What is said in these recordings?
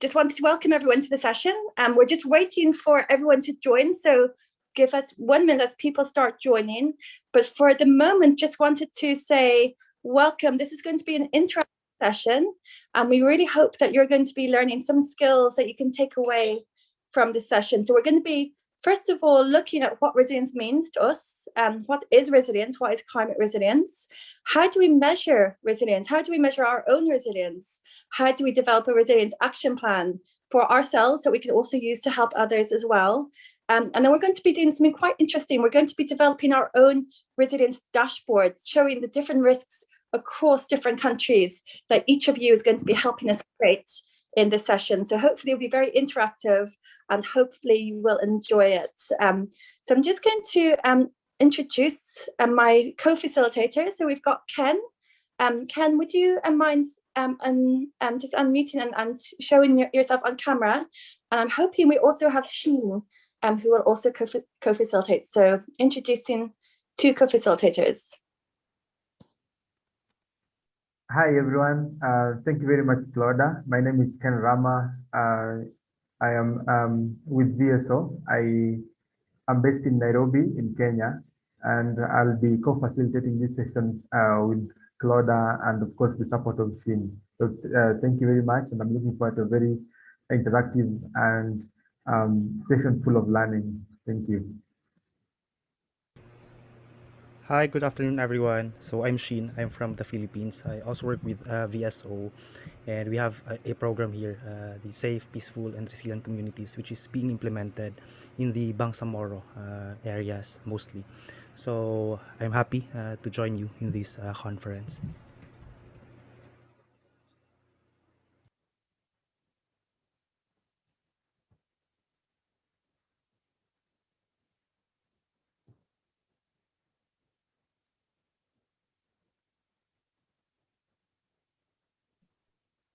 Just wanted to welcome everyone to the session. Um, we're just waiting for everyone to join, so give us one minute as people start joining. But for the moment, just wanted to say welcome. This is going to be an interactive session, and we really hope that you're going to be learning some skills that you can take away from this session. So we're going to be First of all, looking at what resilience means to us, um, what is resilience, what is climate resilience, how do we measure resilience, how do we measure our own resilience, how do we develop a resilience action plan for ourselves that we can also use to help others as well. Um, and then we're going to be doing something quite interesting. We're going to be developing our own resilience dashboards, showing the different risks across different countries that each of you is going to be helping us create in this session. So hopefully it'll be very interactive and hopefully you will enjoy it. Um, so I'm just going to um, introduce uh, my co-facilitator. So we've got Ken. Um, Ken, would you uh, mind um, un, um, just unmuting and, and showing your, yourself on camera? And I'm hoping we also have Sheen, um, who will also co-facilitate. So introducing two co-facilitators. Hi, everyone. Uh, thank you very much, Claudia. My name is Ken Rama. Uh, I am um, with VSO. I am based in Nairobi in Kenya, and I'll be co-facilitating this session uh, with Claudia and, of course, the support of Shin. So uh, thank you very much, and I'm looking forward to a very interactive and um, session full of learning. Thank you. Hi, good afternoon, everyone. So I'm Sheen. I'm from the Philippines. I also work with uh, VSO, and we have a, a program here, uh, the Safe, Peaceful, and Resilient Communities, which is being implemented in the Bangsamoro uh, areas mostly. So I'm happy uh, to join you in this uh, conference.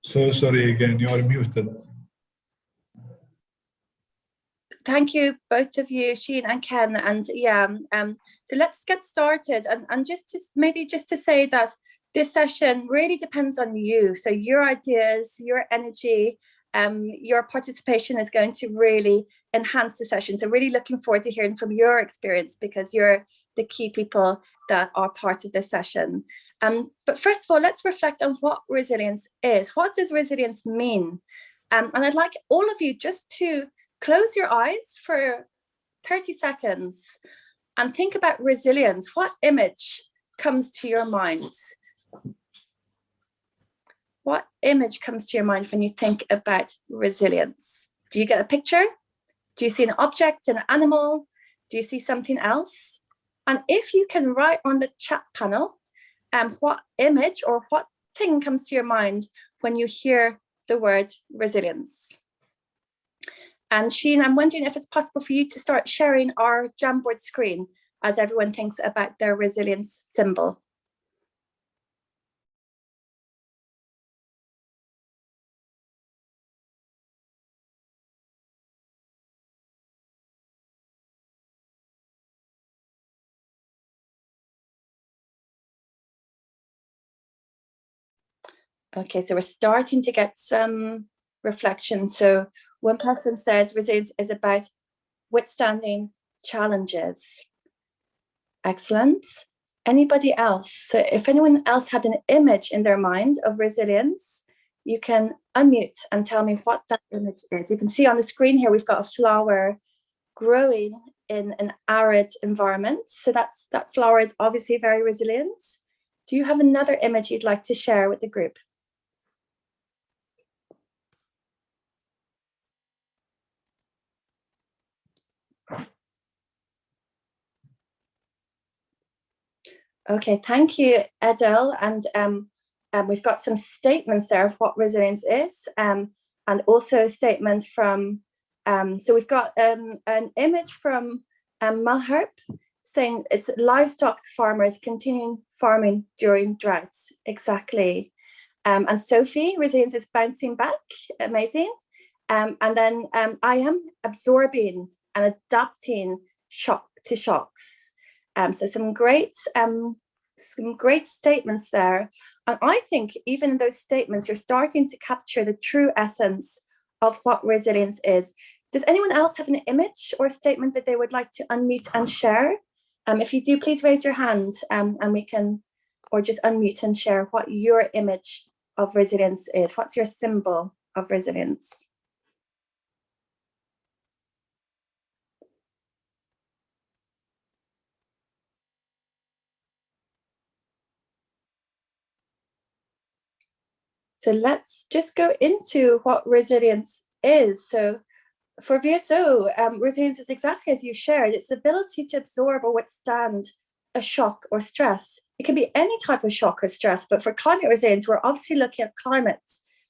So sorry again, you are muted. Thank you, both of you, Sheen and Ken. And yeah, um, so let's get started. And, and just, just maybe just to say that this session really depends on you. So your ideas, your energy, um, your participation is going to really enhance the session. So really looking forward to hearing from your experience because you're the key people that are part of this session. Um, but first of all, let's reflect on what resilience is. What does resilience mean? Um, and I'd like all of you just to close your eyes for 30 seconds and think about resilience. What image comes to your mind? What image comes to your mind when you think about resilience? Do you get a picture? Do you see an object, an animal? Do you see something else? And if you can write on the chat panel um, what image or what thing comes to your mind when you hear the word resilience? And Sheen, I'm wondering if it's possible for you to start sharing our Jamboard screen as everyone thinks about their resilience symbol. Okay, so we're starting to get some reflection. So one person says resilience is about withstanding challenges. Excellent. Anybody else? So if anyone else had an image in their mind of resilience, you can unmute and tell me what that image is. You can see on the screen here, we've got a flower growing in an arid environment. So that's that flower is obviously very resilient. Do you have another image you'd like to share with the group? Okay, thank you, Adele. And um, um, we've got some statements there of what resilience is, um, and also statements from, um, so we've got um, an image from um, Malherb saying it's livestock farmers continuing farming during droughts, exactly. Um, and Sophie, resilience is bouncing back, amazing. And then I am absorbing and adapting shock to shocks. Um, so some great um, some great statements there. And I think even in those statements, you're starting to capture the true essence of what resilience is. Does anyone else have an image or statement that they would like to unmute and share? Um, if you do, please raise your hand um, and we can, or just unmute and share what your image of resilience is. What's your symbol of resilience? So let's just go into what resilience is. So for VSO, um, resilience is exactly as you shared. It's the ability to absorb or withstand a shock or stress. It can be any type of shock or stress, but for climate resilience, we're obviously looking at climate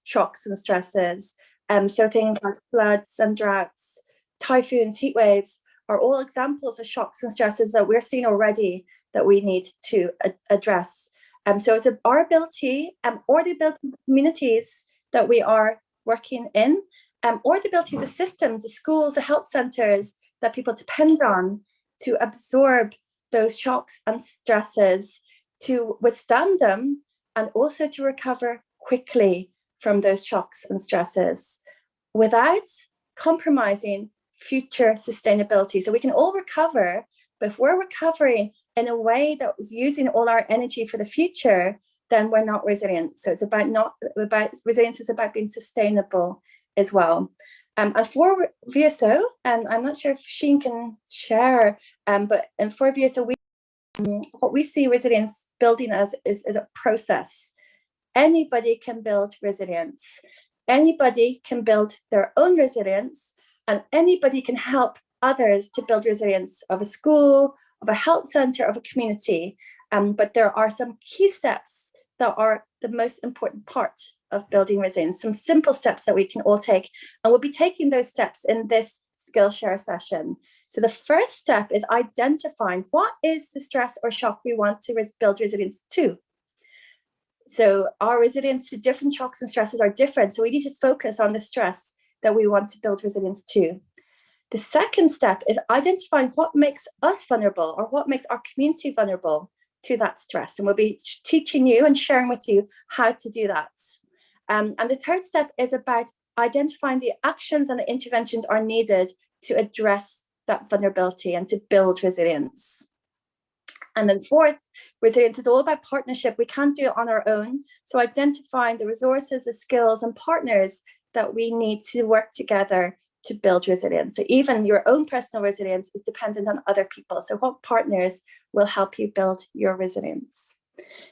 shocks and stresses. Um, so things like floods and droughts, typhoons, heat waves are all examples of shocks and stresses that we're seeing already that we need to address. Um, so it's our ability um, or the ability of the communities that we are working in um, or the ability of the systems, the schools, the health centres that people depend on to absorb those shocks and stresses, to withstand them, and also to recover quickly from those shocks and stresses without compromising future sustainability. So we can all recover, but if we're recovering in a way that was using all our energy for the future, then we're not resilient. So it's about not about resilience is about being sustainable as well. Um, and for VSO, and I'm not sure if Sheen can share, um, but and for VSO, we, um, what we see resilience building as is, is a process. Anybody can build resilience. Anybody can build their own resilience and anybody can help others to build resilience of a school, of a health center, of a community. Um, but there are some key steps that are the most important part of building resilience, some simple steps that we can all take. And we'll be taking those steps in this Skillshare session. So the first step is identifying what is the stress or shock we want to res build resilience to. So our resilience to different shocks and stresses are different. So we need to focus on the stress that we want to build resilience to. The second step is identifying what makes us vulnerable or what makes our community vulnerable to that stress. And we'll be teaching you and sharing with you how to do that. Um, and the third step is about identifying the actions and the interventions are needed to address that vulnerability and to build resilience. And then fourth, resilience is all about partnership. We can't do it on our own. So identifying the resources, the skills and partners that we need to work together to build resilience. So even your own personal resilience is dependent on other people. So what partners will help you build your resilience?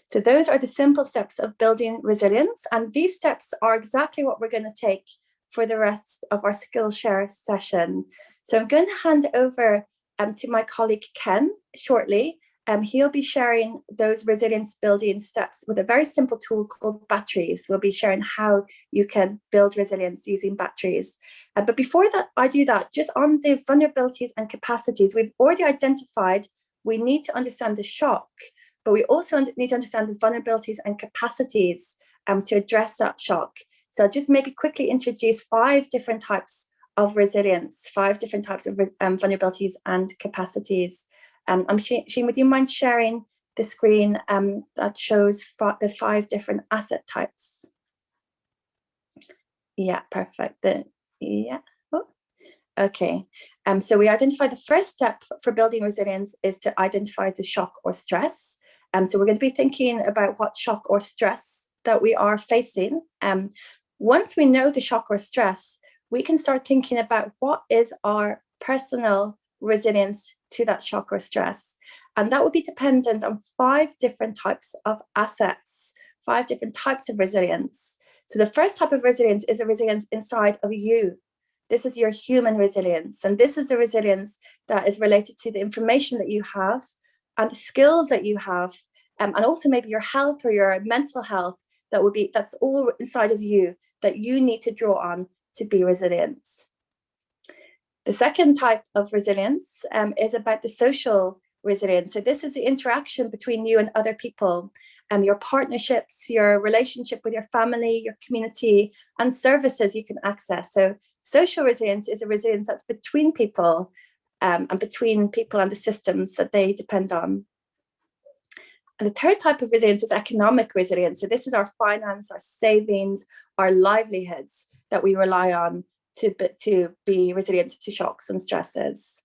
So those are the simple steps of building resilience. And these steps are exactly what we're going to take for the rest of our Skillshare session. So I'm going to hand over um, to my colleague Ken shortly. Um, he'll be sharing those resilience building steps with a very simple tool called batteries. We'll be sharing how you can build resilience using batteries. Uh, but before that, I do that, just on the vulnerabilities and capacities, we've already identified we need to understand the shock, but we also need to understand the vulnerabilities and capacities um, to address that shock. So I'll just maybe quickly introduce five different types of resilience, five different types of um, vulnerabilities and capacities. Um, I'm Sheen, would you mind sharing the screen um, that shows the five different asset types? Yeah, perfect. The, yeah. Oh, okay. Um, so we identify the first step for building resilience is to identify the shock or stress. Um, so we're going to be thinking about what shock or stress that we are facing. Um, once we know the shock or stress, we can start thinking about what is our personal resilience to that shock or stress. And that will be dependent on five different types of assets, five different types of resilience. So the first type of resilience is a resilience inside of you. This is your human resilience. And this is a resilience that is related to the information that you have and the skills that you have, um, and also maybe your health or your mental health that would be, that's all inside of you that you need to draw on to be resilient. The second type of resilience um, is about the social resilience. So this is the interaction between you and other people, um, your partnerships, your relationship with your family, your community, and services you can access. So social resilience is a resilience that's between people um, and between people and the systems that they depend on. And the third type of resilience is economic resilience. So this is our finance, our savings, our livelihoods that we rely on to, to be resilient to shocks and stresses.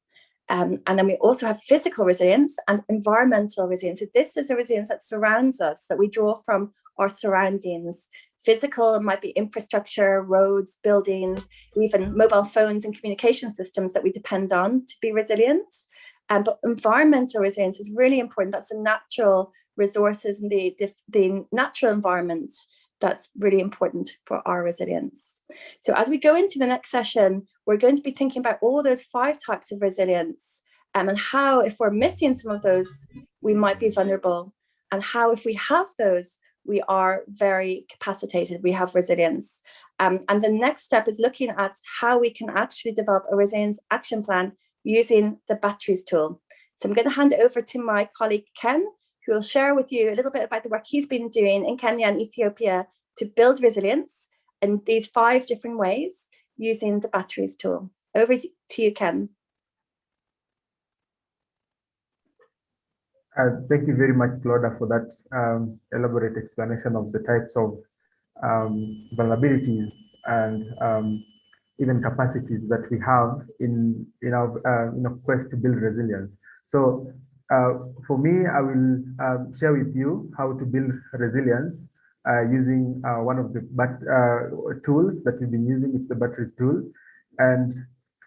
Um, and then we also have physical resilience and environmental resilience. So this is a resilience that surrounds us, that we draw from our surroundings. Physical might be infrastructure, roads, buildings, even mobile phones and communication systems that we depend on to be resilient. Um, but environmental resilience is really important. That's the natural resources and the, the, the natural environment that's really important for our resilience. So as we go into the next session, we're going to be thinking about all those five types of resilience um, and how, if we're missing some of those, we might be vulnerable and how, if we have those, we are very capacitated, we have resilience. Um, and the next step is looking at how we can actually develop a resilience action plan using the batteries tool. So I'm going to hand it over to my colleague Ken, who will share with you a little bit about the work he's been doing in Kenya and Ethiopia to build resilience in these five different ways using the batteries tool. Over to you, Ken. Uh, thank you very much, Claudia, for that um, elaborate explanation of the types of um, vulnerabilities and um, even capacities that we have in in our uh, in our quest to build resilience. So uh, for me, I will um, share with you how to build resilience uh, using uh, one of the but, uh, tools that we've been using. It's the batteries tool, and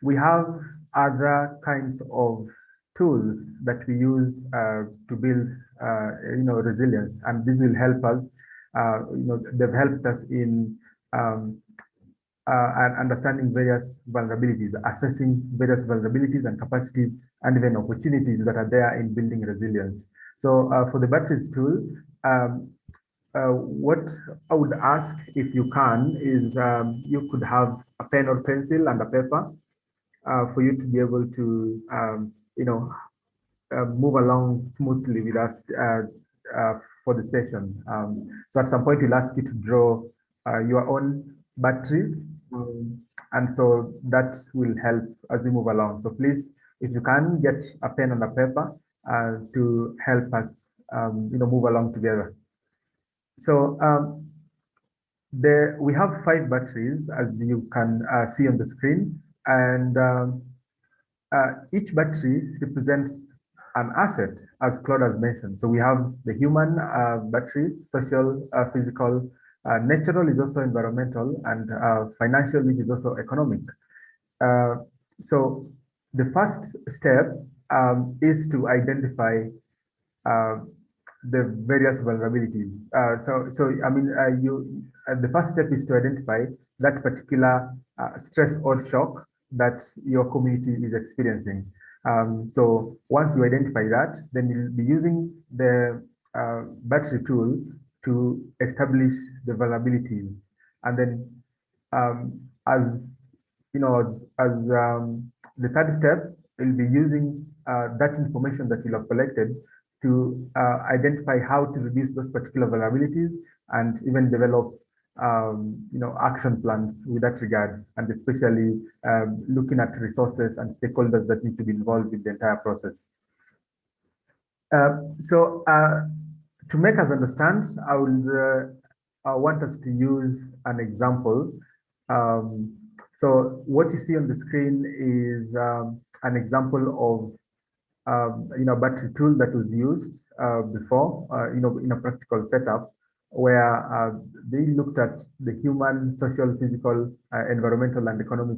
we have other kinds of tools that we use uh, to build, uh, you know, resilience. And this will help us, you know, they've helped us in um, uh, understanding various vulnerabilities, assessing various vulnerabilities and capacities and even opportunities that are there in building resilience. So uh, for the batteries tool, um, uh, what I would ask if you can is um, you could have a pen or pencil and a paper for you to be able to um, you know, uh, move along smoothly with us uh, uh, for the session. Um, so at some point, we'll ask you to draw uh, your own battery. Um, and so that will help as we move along. So please, if you can get a pen and a paper uh, to help us, um, you know, move along together. So um, there we have five batteries, as you can uh, see on the screen. And um, uh, each battery represents an asset, as Claude has mentioned. So we have the human uh, battery, social, uh, physical, uh, natural is also environmental, and uh, financial, which is also economic. So the first step um, is to identify the various vulnerabilities. so, so I mean, you the first step is to identify that particular stress or shock that your community is experiencing. Um, so once you identify that, then you'll be using the uh, battery tool to establish the vulnerabilities. And then um, as you know, as, as um, the third step, you'll be using uh, that information that you'll have collected to uh, identify how to reduce those particular vulnerabilities and even develop um, you know, action plans with that regard, and especially um, looking at resources and stakeholders that need to be involved with the entire process. Uh, so uh, to make us understand, I will uh, I want us to use an example. Um, so what you see on the screen is um, an example of um, you know battery tool that was used uh, before, uh, you know, in a practical setup where uh, they looked at the human, social, physical, uh, environmental, and economic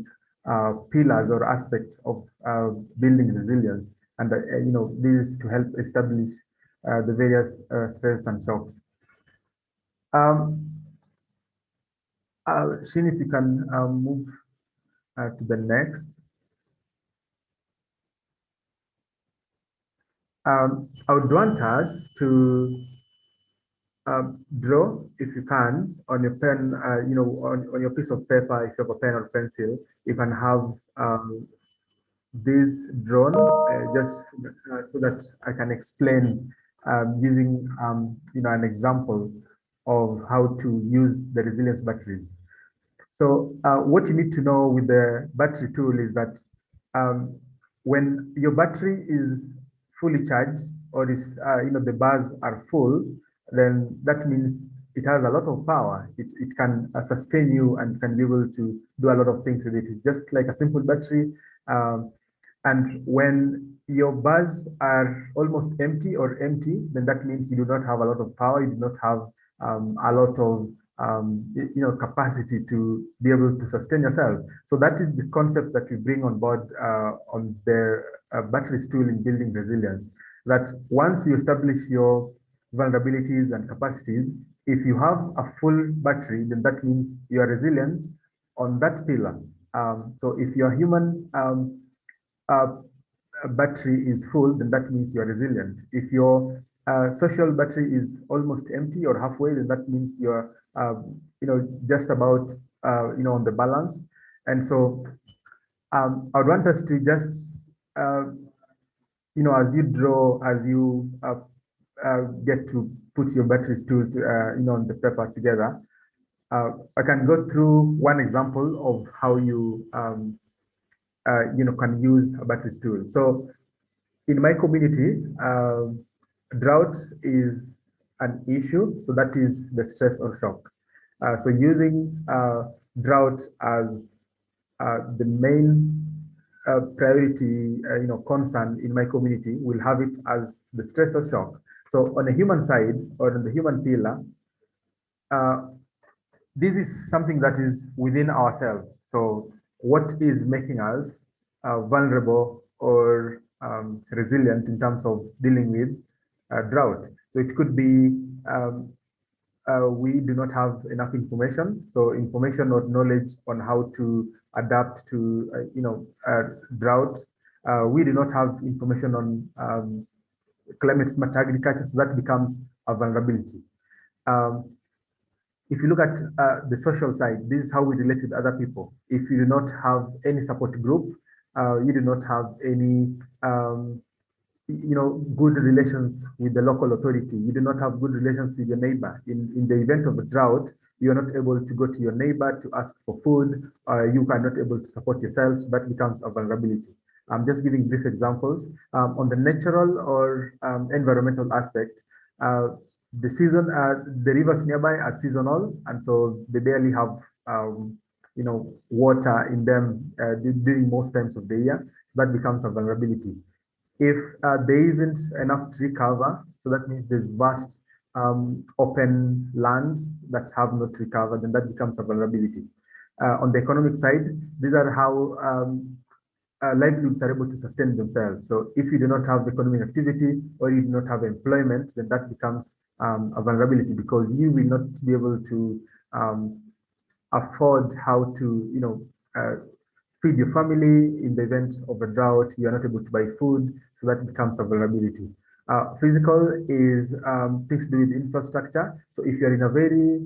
uh, pillars or aspects of uh, building resilience. And, you know, this to help establish the various stress and shocks. Um, Shin, if you can move to the next. Um, I would want us to um, draw if you can on your pen, uh, you know, on, on your piece of paper, if you have a pen or pencil, you can have um, this drawn uh, just uh, so that I can explain um, using, um, you know, an example of how to use the resilience batteries. So uh, what you need to know with the battery tool is that um, when your battery is fully charged or is, uh, you know, the bars are full, then that means it has a lot of power. It, it can uh, sustain you and can be able to do a lot of things with it. It's just like a simple battery. Um, and when your bars are almost empty or empty, then that means you do not have a lot of power. You do not have um, a lot of um, you know capacity to be able to sustain yourself. So that is the concept that we bring on board uh, on the uh, batteries tool in building resilience. That once you establish your vulnerabilities and capacities, if you have a full battery, then that means you are resilient on that pillar. Um, so if your human um, uh, battery is full, then that means you are resilient. If your uh, social battery is almost empty or halfway, then that means you're, um, you know, just about, uh, you know, on the balance. And so um, I would want us to just, uh, you know, as you draw, as you uh, uh, get to put your batteries to, uh, you know, on the paper together, uh, I can go through one example of how you, um, uh, you know, can use a battery tool. So in my community, uh, drought is an issue. So that is the stress or shock. Uh, so using uh, drought as uh, the main priority, you know, concern in my community, will have it as the stress or shock. So on the human side or on the human pillar, uh, this is something that is within ourselves. So what is making us uh, vulnerable or um, resilient in terms of dealing with uh, drought? So it could be um, uh, we do not have enough information. So information or knowledge on how to adapt to, uh, you know, drought. we do not have information on um, climate smart agriculture, so that becomes a vulnerability. Um, if you look at uh, the social side, this is how we relate with other people. If you do not have any support group, uh, you do not have any, um, you know, good relations with the local authority. You do not have good relations with your neighbor. In, in the event of a drought, you are not able to go to your neighbor to ask for food, uh, you are not able to support yourselves. that becomes a vulnerability. I'm just giving brief examples. Um, on the natural or um, environmental aspect, uh, the season, uh, the rivers nearby are seasonal, and so they barely have, um, you know, water in them uh, during most times of the year. So that becomes a vulnerability. If uh, there isn't enough tree cover, so that means there's vast um, open lands that have not recovered, cover, then that becomes a vulnerability. Uh, on the economic side, these are how um, uh, livelihoods are able to sustain themselves. So if you do not have economic activity or you do not have employment, then that becomes um, a vulnerability because you will not be able to um, afford how to, you know, uh, feed your family in the event of a drought. You are not able to buy food, so that becomes a vulnerability. Uh, physical is um, things to do with infrastructure. So if you're in a very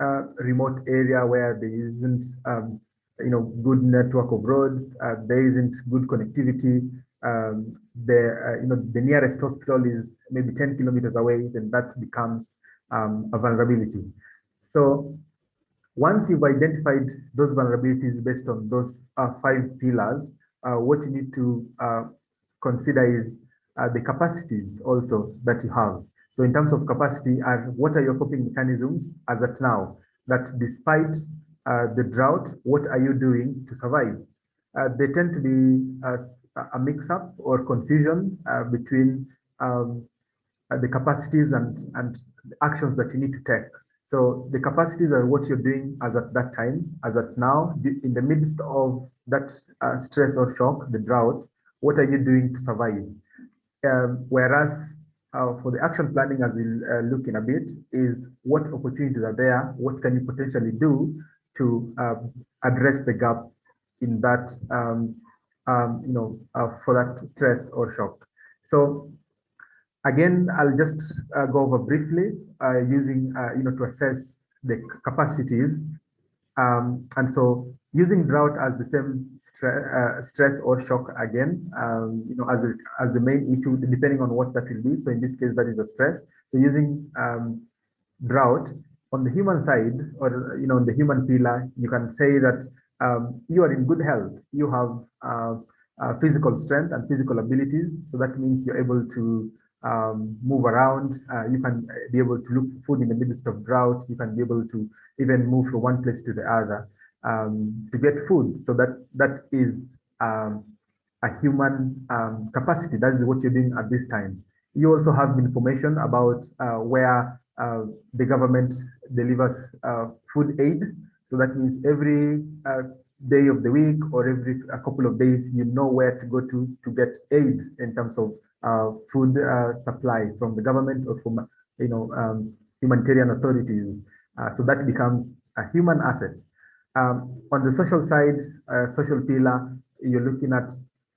uh, remote area where there isn't um, you know, good network of roads, uh, there isn't good connectivity. Um, the, uh, you know, the nearest hospital is maybe 10 kilometers away, then that becomes um, a vulnerability. So once you've identified those vulnerabilities based on those uh, five pillars, uh, what you need to uh, consider is uh, the capacities also that you have. So in terms of capacity, what are your coping mechanisms as at now? That despite the drought, what are you doing to survive? They tend to be a, mix-up or confusion between um, the capacities and, and actions that you need to take. So the capacities are what you're doing as at that time, as at now, in the midst of that uh, stress or shock, the drought, what are you doing to survive? Um, whereas uh, for the action planning, as we'll uh, look in a bit, is what opportunities are there? What can you potentially do to um, address the gap in that, um, um, you know, uh, for that stress or shock. So again, I'll just uh, go over briefly uh, using, uh, you know, to assess the capacities. Um, and so using drought as the same stre uh, stress or shock again, um, you know, as, a, as the main issue, depending on what that will be. So in this case, that is a stress. So using um, drought on the human side or you know on the human pillar you can say that um, you are in good health you have uh, uh, physical strength and physical abilities so that means you're able to um, move around. Uh, you can be able to look for food in the midst of drought. You can be able to even move from one place to the other um, to get food. So that that is um, a human um, capacity. That is what you're doing at this time. You also have information about uh, where uh, the government delivers uh, food aid. So that means every uh, day of the week or every a couple of days, you know where to go to to get aid in terms of food uh, supply from the government or from you know um, humanitarian authorities. Uh, so that becomes a human asset. Um, on the social side, uh, social pillar, you're looking at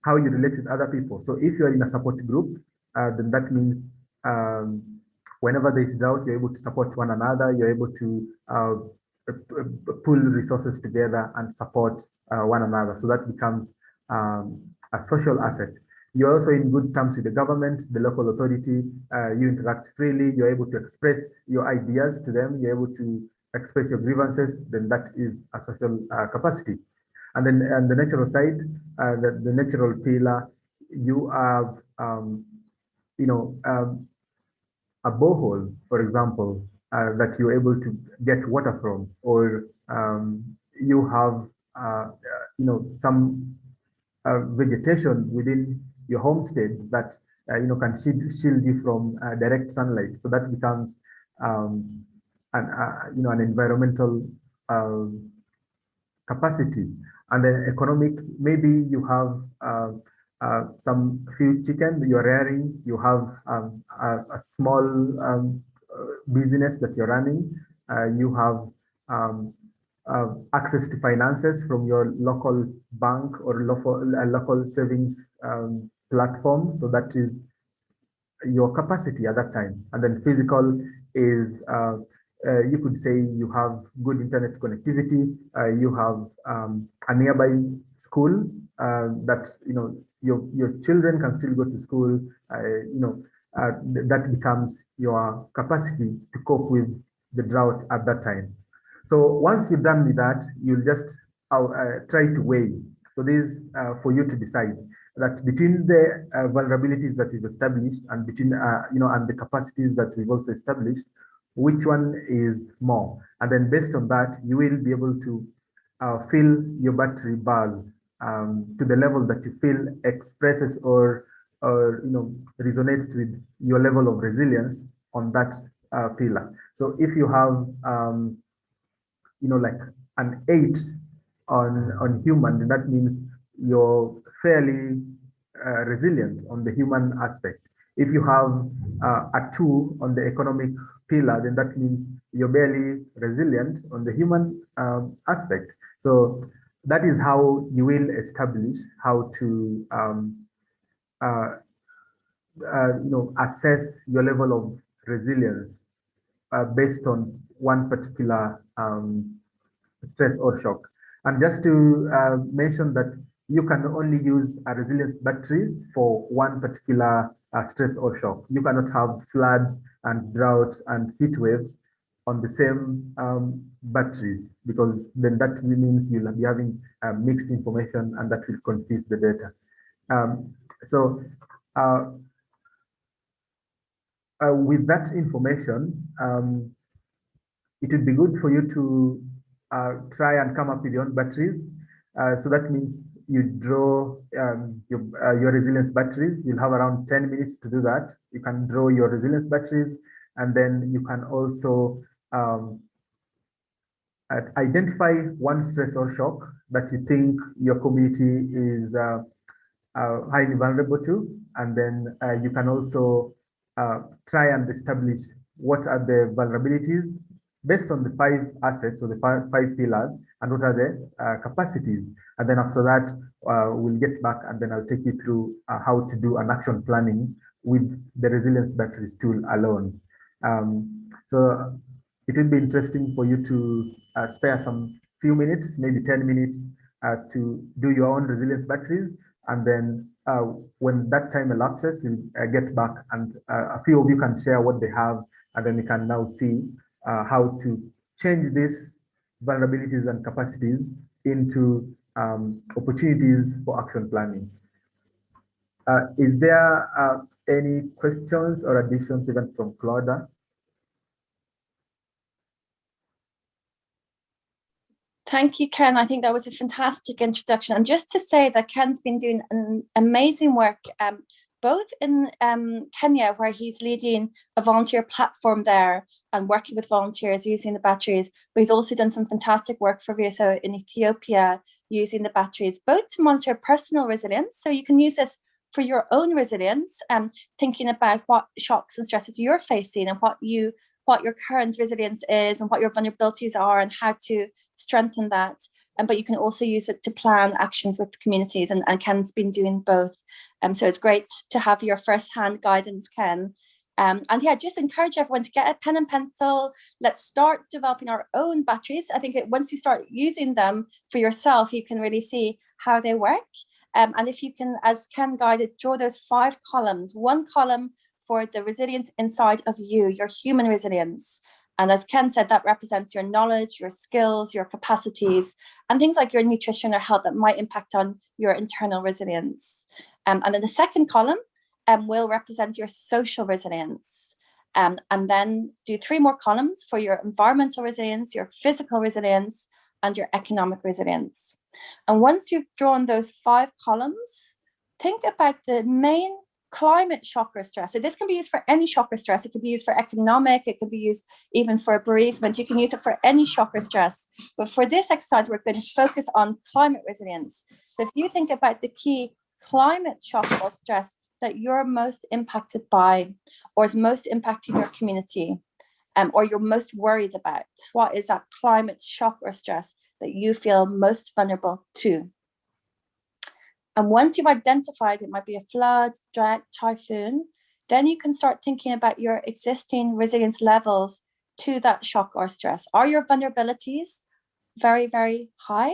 how you relate with other people. So if you're in a support group, uh, then that means um, whenever there is doubt, you're able to support one another. You're able to uh, pull resources together and support one another. So that becomes um, a social asset. You're also in good terms with the government, the local authority. Uh, you interact freely. You're able to express your ideas to them. You're able to express your grievances. Then that is a social uh, capacity. And then on the natural side, uh, the, the natural pillar, you have, um, you know, um, a borehole, for example, uh, that you're able to get water from, or um, you have, uh, you know, some uh, vegetation within your homestead that uh, you know can shield, shield you from uh, direct sunlight. So that becomes um, an uh, you know an environmental um, capacity. And then economic, maybe you have uh, uh, some few chicken you're rearing, you have um, a, a, small um, business that you're running, you have um, uh, access to finances from your local bank or local, uh, local savings um, platform. So that is your capacity at that time. And then physical is, uh, uh, you could say you have good internet connectivity, uh, you have um, a nearby school uh, that, you know, your, your children can still go to school, uh, you know, uh, th that becomes your capacity to cope with the drought at that time. So once you're done with that, you'll just try to weigh. So this is for you to decide that between the uh, vulnerabilities that we've established and between, uh, you know, and the capacities that we've also established, which one is more? And then based on that, you will be able to uh, fill your battery bars um, to the level that you feel expresses or, or, you know, resonates with your level of resilience on that uh, pillar. So if you have, um, you know, like an eight on, on human, that means you're fairly uh, resilient on the human aspect. If you have uh, a two on the economic pillar, then that means you're barely resilient on the human um, aspect. So that is how you will establish how to um, uh, uh you know assess your level of resilience uh, based on one particular um, stress or shock. And just to uh, mention that you can only use a resilience battery for one particular uh, stress or shock. You cannot have floods and drought and heat waves on the same um, batteries because then that means you'll be having uh, mixed information and that will confuse the data. Um, so uh, uh, with that information, um, it would be good for you to uh, try and come up with your own batteries. Uh, so that means you draw um, your, uh, your resilience batteries. You'll have around 10 minutes to do that. You can draw your resilience batteries, and then you can also um, identify one stress or shock that you think your community is uh, uh, highly vulnerable to. And then uh, you can also uh, try and establish what are the vulnerabilities based on the five assets or the five, five pillars and what are the uh, capacities. And then after that, uh, we'll get back and then I'll take you through uh, how to do an action planning with the resilience batteries tool alone. Um, so it will be interesting for you to uh, spare some few minutes, maybe 10 minutes uh, to do your own resilience batteries. And then uh, when that time elapses, we'll get back and a few of you can share what they have and then we can now see how to change these vulnerabilities and capacities into um, opportunities for action planning. Uh, is there uh, any questions or additions even from Claudia? Thank you, Ken. I think that was a fantastic introduction. And just to say that Ken's been doing an amazing work, um, both in um, Kenya, where he's leading a volunteer platform there and working with volunteers using the batteries, but he's also done some fantastic work for VSO in Ethiopia using the batteries, both to monitor personal resilience. So you can use this for your own resilience, um, thinking about what shocks and stresses you're facing and what you what your current resilience is and what your vulnerabilities are and how to strengthen that. Um, but you can also use it to plan actions with communities and, and Ken's been doing both. Um, so it's great to have your first-hand guidance, Ken. Um, and yeah, just encourage everyone to get a pen and pencil. Let's start developing our own batteries. I think it, once you start using them for yourself, you can really see how they work. Um, and if you can, as Ken guided, draw those five columns, one column for the resilience inside of you, your human resilience. And as Ken said, that represents your knowledge, your skills, your capacities, and things like your nutrition or health that might impact on your internal resilience. Um, and then the second column um, will represent your social resilience. Um, and then do three more columns for your environmental resilience, your physical resilience, and your economic resilience. And once you've drawn those five columns, think about the main climate or stress. So this can be used for any or stress. It could be used for economic, it could be used even for bereavement. You can use it for any or stress. But for this exercise, we're going to focus on climate resilience. So if you think about the key climate shock or stress that you're most impacted by or is most impacting your community um, or you're most worried about, what is that climate shock or stress that you feel most vulnerable to? And once you've identified it might be a flood, drought, typhoon, then you can start thinking about your existing resilience levels to that shock or stress. Are your vulnerabilities very, very high?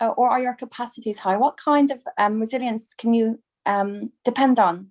Uh, or are your capacities high? What kind of um, resilience can you um, depend on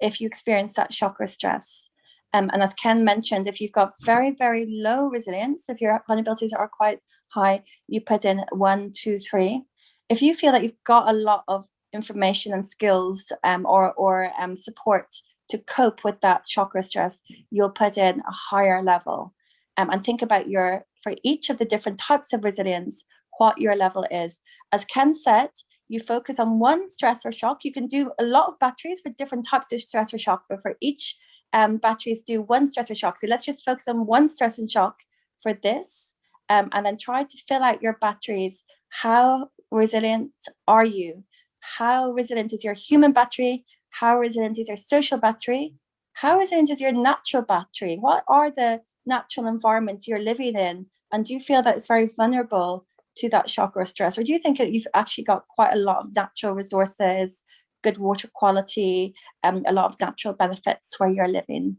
if you experience that shock or stress? Um, and as Ken mentioned, if you've got very, very low resilience, if your vulnerabilities are quite high, you put in one, two, three. If you feel that you've got a lot of information and skills um, or, or um, support to cope with that shock or stress, you'll put in a higher level. Um, and think about your, for each of the different types of resilience, what your level is. As Ken said, you focus on one stress or shock. You can do a lot of batteries for different types of stress or shock, but for each um, batteries do one stress or shock. So let's just focus on one stress and shock for this, um, and then try to fill out your batteries. How resilient are you? How resilient is your human battery? How resilient is your social battery? How resilient is your natural battery? What are the natural environments you're living in? And do you feel that it's very vulnerable to that shock or stress? Or do you think that you've actually got quite a lot of natural resources, good water quality, um, a lot of natural benefits where you're living?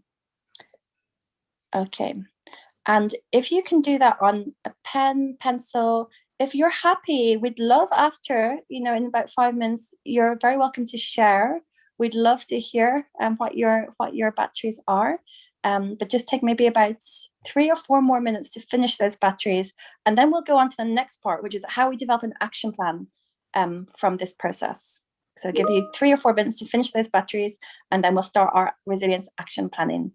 Okay. And if you can do that on a pen, pencil, if you're happy, we'd love after, you know, in about five minutes, you're very welcome to share. We'd love to hear um, what your what your batteries are. Um, but just take maybe about three or four more minutes to finish those batteries. And then we'll go on to the next part, which is how we develop an action plan um, from this process. So I'll give you three or four minutes to finish those batteries, and then we'll start our resilience action planning.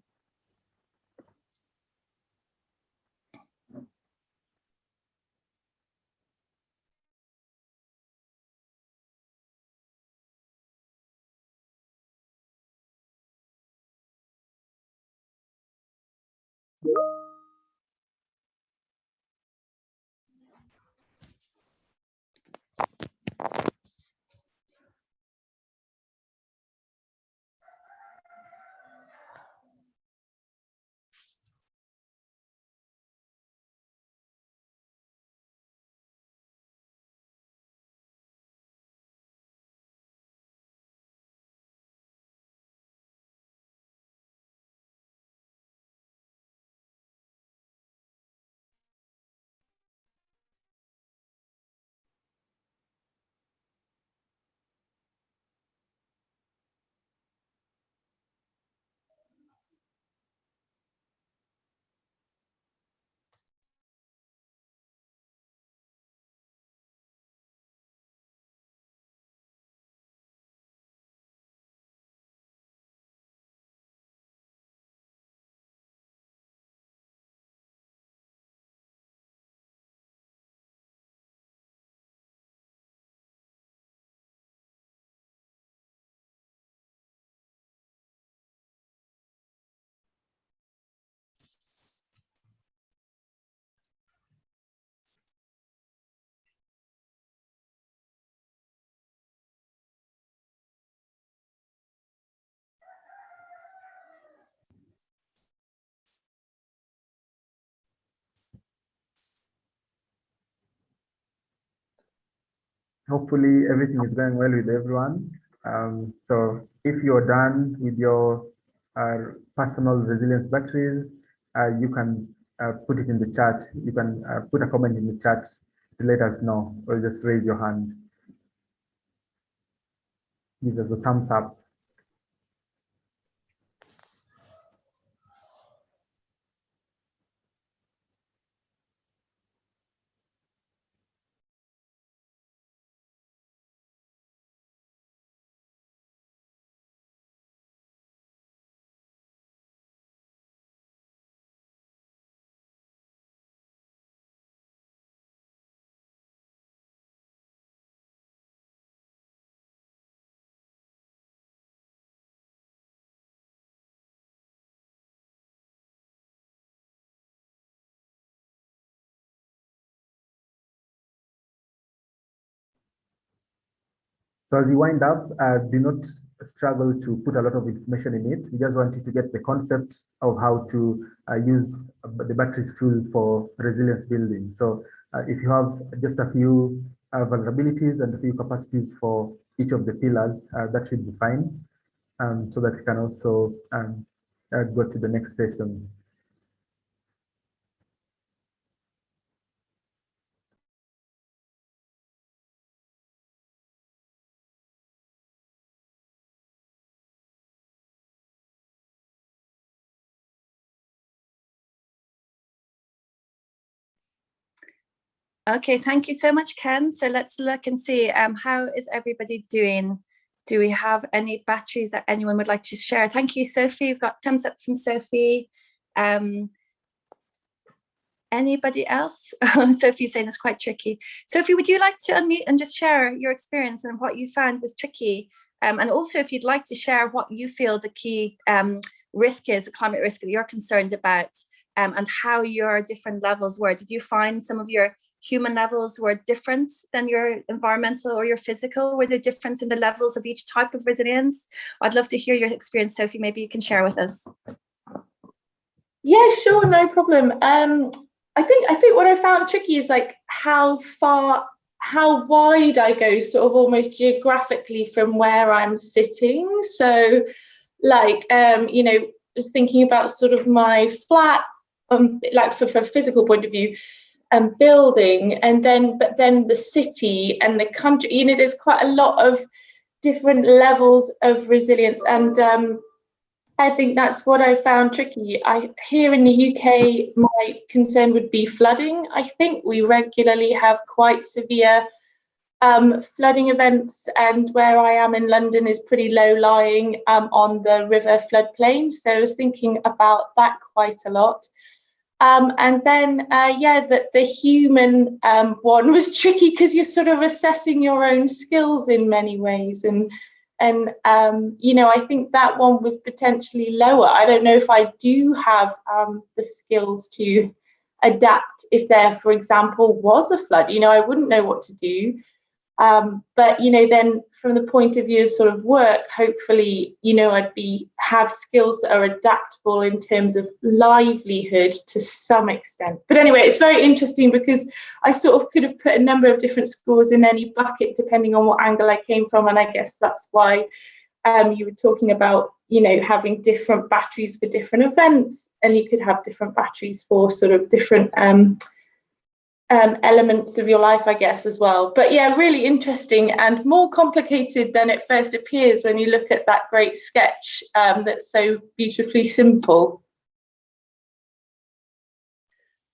Hopefully everything is going well with everyone. Um, so if you're done with your uh, personal resilience batteries, uh, you can uh, put it in the chat. You can uh, put a comment in the chat to let us know, or just raise your hand. Give us a thumbs up. So as you wind up, uh, do not struggle to put a lot of information in it. We just want you to get the concept of how to uh, use the batteries tool for resilience building. So uh, if you have just a few uh, vulnerabilities and a few capacities for each of the pillars, uh, that should be fine. Um, so that you can also um, uh, go to the next session. Okay, thank you so much, Ken. So let's look and see um, how is everybody doing? Do we have any batteries that anyone would like to share? Thank you, Sophie. We've got thumbs up from Sophie. Um, anybody else? Sophie's saying it's quite tricky. Sophie, would you like to unmute and just share your experience and what you found was tricky? Um, and also if you'd like to share what you feel the key um, risk is, the climate risk that you're concerned about um, and how your different levels were. Did you find some of your human levels were different than your environmental or your physical? Were there difference in the levels of each type of resilience? I'd love to hear your experience, Sophie. Maybe you can share with us. Yeah, sure, no problem. Um, I think I think what I found tricky is like how far, how wide I go, sort of almost geographically from where I'm sitting. So, like, um, you know, just thinking about sort of my flat, um, like for, for a physical point of view, and building and then but then the city and the country you know there's quite a lot of different levels of resilience and um, I think that's what I found tricky. I here in the UK, my concern would be flooding. I think we regularly have quite severe um, flooding events, and where I am in London is pretty low lying um, on the river floodplain. So I was thinking about that quite a lot. Um, and then, uh, yeah, the, the human um, one was tricky because you're sort of assessing your own skills in many ways. And, and um, you know, I think that one was potentially lower. I don't know if I do have um, the skills to adapt if there, for example, was a flood. You know, I wouldn't know what to do. Um, but you know, then from the point of view of sort of work, hopefully, you know, I'd be have skills that are adaptable in terms of livelihood to some extent. But anyway, it's very interesting because I sort of could have put a number of different scores in any bucket depending on what angle I came from, and I guess that's why um, you were talking about, you know, having different batteries for different events, and you could have different batteries for sort of different um, um, elements of your life, I guess, as well. But yeah, really interesting and more complicated than it first appears when you look at that great sketch um, that's so beautifully simple.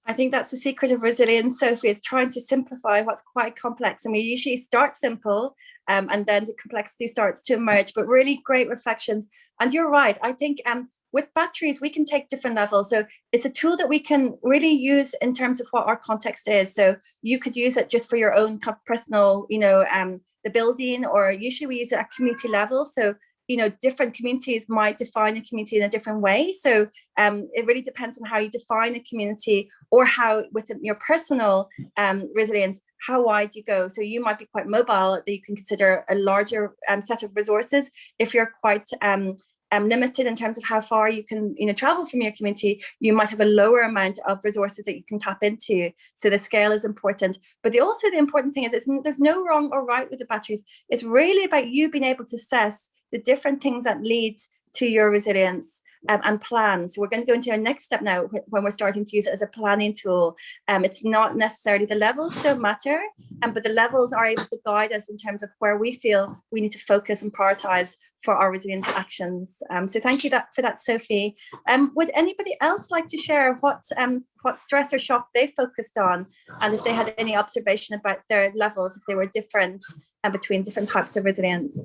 I think that's the secret of resilience, Sophie, is trying to simplify what's quite complex. And we usually start simple um, and then the complexity starts to emerge, but really great reflections. And you're right, I think um, with batteries, we can take different levels. So it's a tool that we can really use in terms of what our context is. So you could use it just for your own personal, you know, um, the building, or usually we use it at community level. So, you know, different communities might define a community in a different way. So um, it really depends on how you define a community or how within your personal um, resilience, how wide you go. So you might be quite mobile that you can consider a larger um, set of resources. If you're quite um, limited in terms of how far you can you know, travel from your community, you might have a lower amount of resources that you can tap into. So the scale is important. But the, also the important thing is it's, there's no wrong or right with the batteries. It's really about you being able to assess the different things that lead to your resilience um, and plan. So we're going to go into our next step now when we're starting to use it as a planning tool. Um, it's not necessarily the levels don't matter, um, but the levels are able to guide us in terms of where we feel we need to focus and prioritize for our resilience actions. Um, so thank you that, for that, Sophie. Um, would anybody else like to share what, um, what stress or shock they focused on and if they had any observation about their levels, if they were different and between different types of resilience?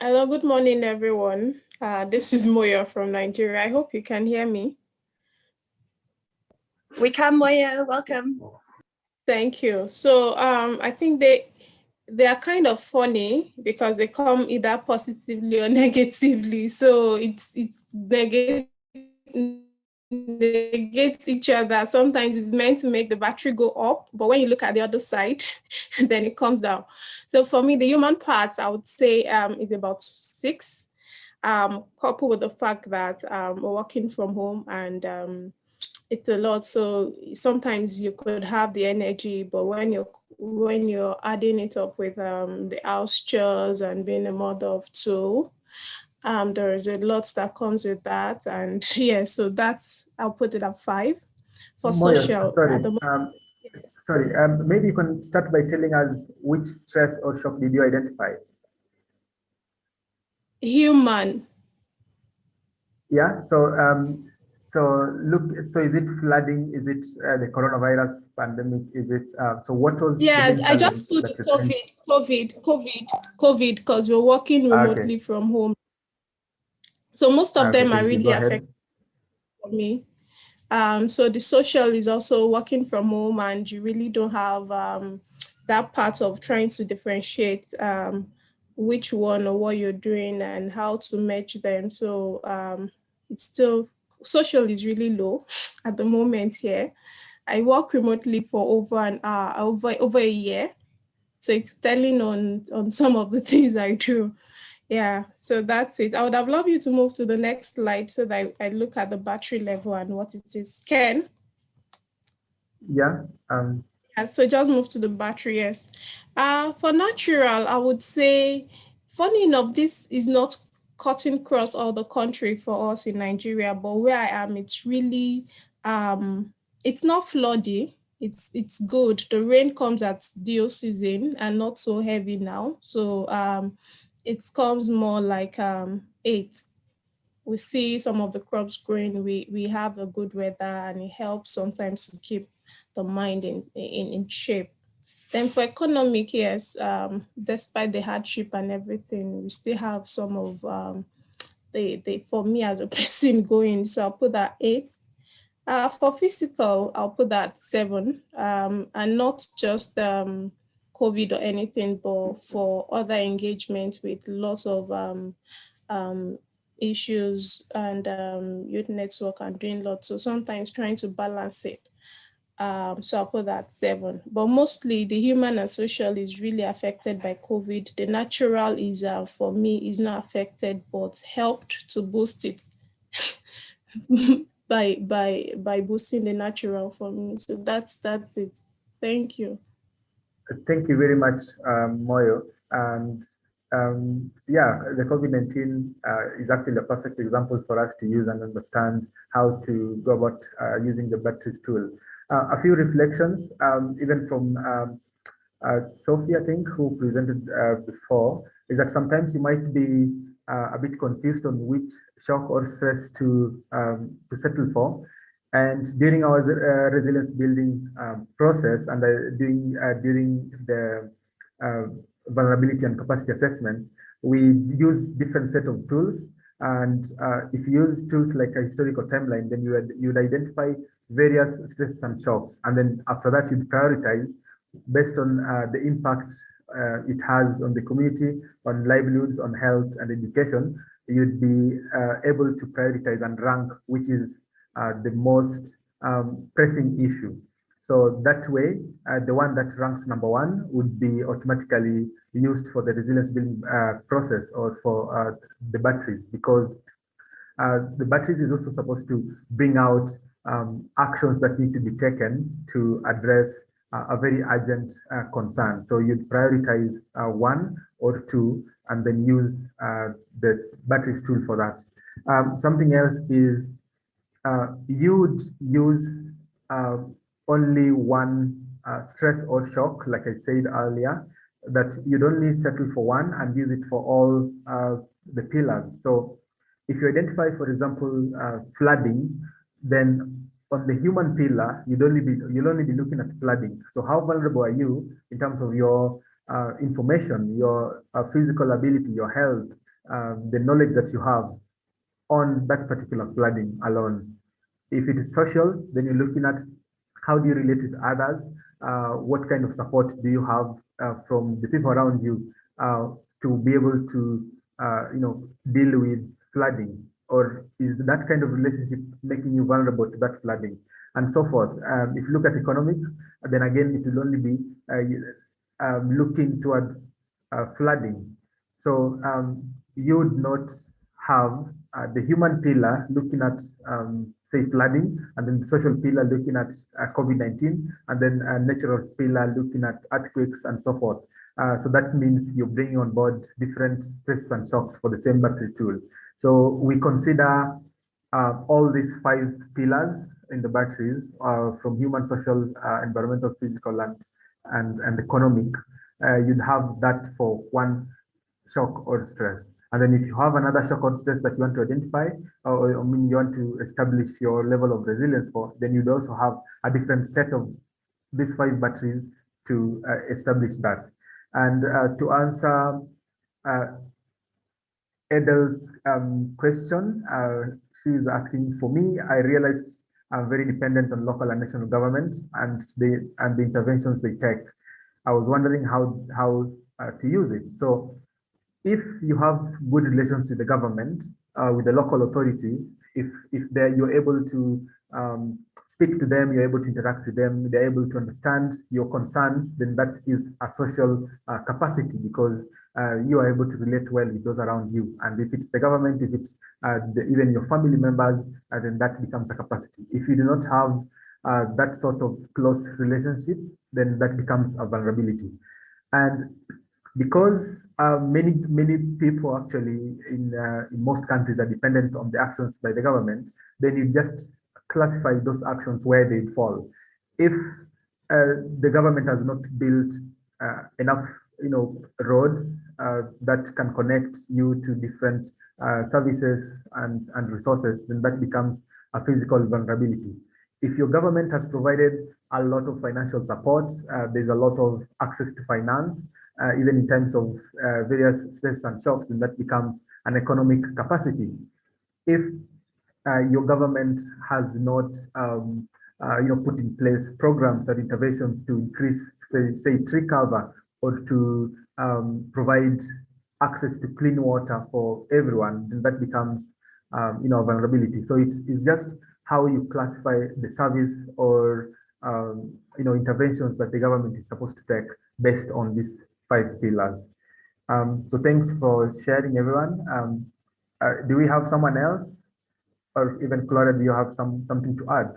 Hello, good morning, everyone. Uh, this is Moya from Nigeria. I hope you can hear me. We can, Moya. Welcome. Thank you. So um, I think they they are kind of funny because they come either positively or negatively. So it's it's negative negate each other. Sometimes it's meant to make the battery go up, but when you look at the other side, then it comes down. So for me, the human part, I would say um, is about six, um, coupled with the fact that um, we're working from home and it's a lot. So sometimes you could have the energy, but when you're when you're adding it up with um, the house chores and being a mother of two, um, there is a lot that comes with that. And yes, yeah, so that's, I'll put it at five. For Moya, social, sorry, um, sorry um, maybe you can start by telling us which stress or shock did you identify? Human. Yeah, so um, so look, so is it flooding? Is it uh, the coronavirus pandemic? Is it, uh, so what was- Yeah, I just put COVID, COVID, COVID, COVID, because we're working remotely okay. from home. So most of them are really affected for me. Um, so the social is also working from home and you really don't have um, that part of trying to differentiate um, which one or what you're doing and how to match them. So um, it's still, social is really low at the moment here. I work remotely for over an hour, over, over a year. So it's telling on, on some of the things I do. Yeah, so that's it. I would have loved you to move to the next slide so that I, look at the battery level and what it is. Ken? Yeah. Um. Yeah, so just move to the battery, yes. Uh, for natural, I would say, funny enough, this is not cutting across all the country for us in Nigeria, but where I am, it's really, um, it's not floody. It's it's good. The rain comes at deal season and not so heavy now. So um, it comes more like um, eight. We see some of the crops growing, we, we have a good weather and it helps sometimes to keep the mind in, in, in shape. Then for economic, yes, um, despite the hardship and everything, we still have some of um, the, the, for me as a person going, so I'll put that eight. Uh, for physical, I'll put that seven, um, and not just um, COVID or anything, but for other engagements with lots of um, um, issues and um, youth network and doing lots. So sometimes trying to balance it. Um, so I'll put that seven, but mostly the human and social is really affected by COVID. The natural is, uh, for me, is not affected, but helped to boost it by, by, by boosting the natural for me. So that's, that's it. Thank you. Thank you very much, um, Moyo. And um, yeah, the COVID-19 uh, is actually a perfect example for us to use and understand how to go about uh, using the batteries tool. Uh, a few reflections, um, even from um, uh, Sophie, I think, who presented uh, before, is that sometimes you might be uh, a bit confused on which shock or stress to um, to settle for. And during our uh, resilience building um, process and during, during the vulnerability and capacity assessments, we use different set of tools. And uh, if you use tools like a historical timeline, then you would, you would identify various stresses and shocks. And then after that, you'd prioritize based on uh, the impact it has on the community, on livelihoods, on health and education, you'd be able to prioritize and rank which is uh, the most um, pressing issue. So that way, uh, the one that ranks number one would be automatically used for the resilience building uh, process or for uh, the batteries because uh, the batteries is also supposed to bring out um, actions that need to be taken to address uh, a very urgent uh, concern. So you'd prioritize one or two and then use the batteries tool for that. Um, something else is you would use only one uh, stress or shock, like I said earlier, that you don't need settle for one and use it for all uh, the pillars. So if you identify, for example, uh, flooding, then on the human pillar, you'd only be you'll only be looking at flooding. So how vulnerable are you in terms of your uh, information, your uh, physical ability, your health, uh, the knowledge that you have on that particular flooding alone. If it is social, then you're looking at how do you relate with others? Uh, what kind of support do you have uh, from the people around you uh, to be able to, you know, deal with flooding? Or is that kind of relationship making you vulnerable to that flooding? And so forth. Um, if you look at economics, then again, it will only be uh, um, looking towards uh, flooding. So um, you would not have the human pillar looking at um, say flooding, and then the social pillar looking at uh, COVID-19, and then a natural pillar looking at earthquakes and so forth. Uh, so that means you're bringing on board different stresses and shocks for the same battery tool. So we consider uh, all these five pillars in the batteries uh, from human, social, uh, environmental, physical, and, and, and economic. Uh, you'd have that for one shock or stress. And then if you have another shock or stress that you want to identify, or I mean you want to establish your level of resilience for, then you'd also have a different set of these five batteries to uh, establish that. And uh, to answer Edel's um, question, uh, she is asking for me, I realized I'm very dependent on local and national government and the and the interventions they take. I was wondering how how uh, to use it. So if you have good relations with the government, uh, with the local authority, if if they you're able to um, speak to them, you're able to interact with them, they're able to understand your concerns, then that is a social uh, capacity because uh, you are able to relate well with those around you. And if it's the government, if it's uh, the, even your family members, uh, then that becomes a capacity. If you do not have uh, that sort of close relationship, then that becomes a vulnerability. And because uh, many many people actually in, uh, in most countries are dependent on the actions by the government, then you just classify those actions where they fall. If the government has not built enough you know roads uh, that can connect you to different uh, services and and resources, then that becomes a physical vulnerability. If your government has provided a lot of financial support, there's a lot of access to finance, uh, even in terms of uh, various stress and shocks, and that becomes an economic capacity. If uh, your government has not, um, uh, you know, put in place programs or interventions to increase, say, say tree cover or to um, provide access to clean water for everyone, then that becomes, um, you know, vulnerability. So it is just how you classify the service or, um, you know, interventions that the government is supposed to take based on these five pillars. Um, so thanks for sharing everyone. Um, uh, do we have someone else or even Claudia, do you have some something to add?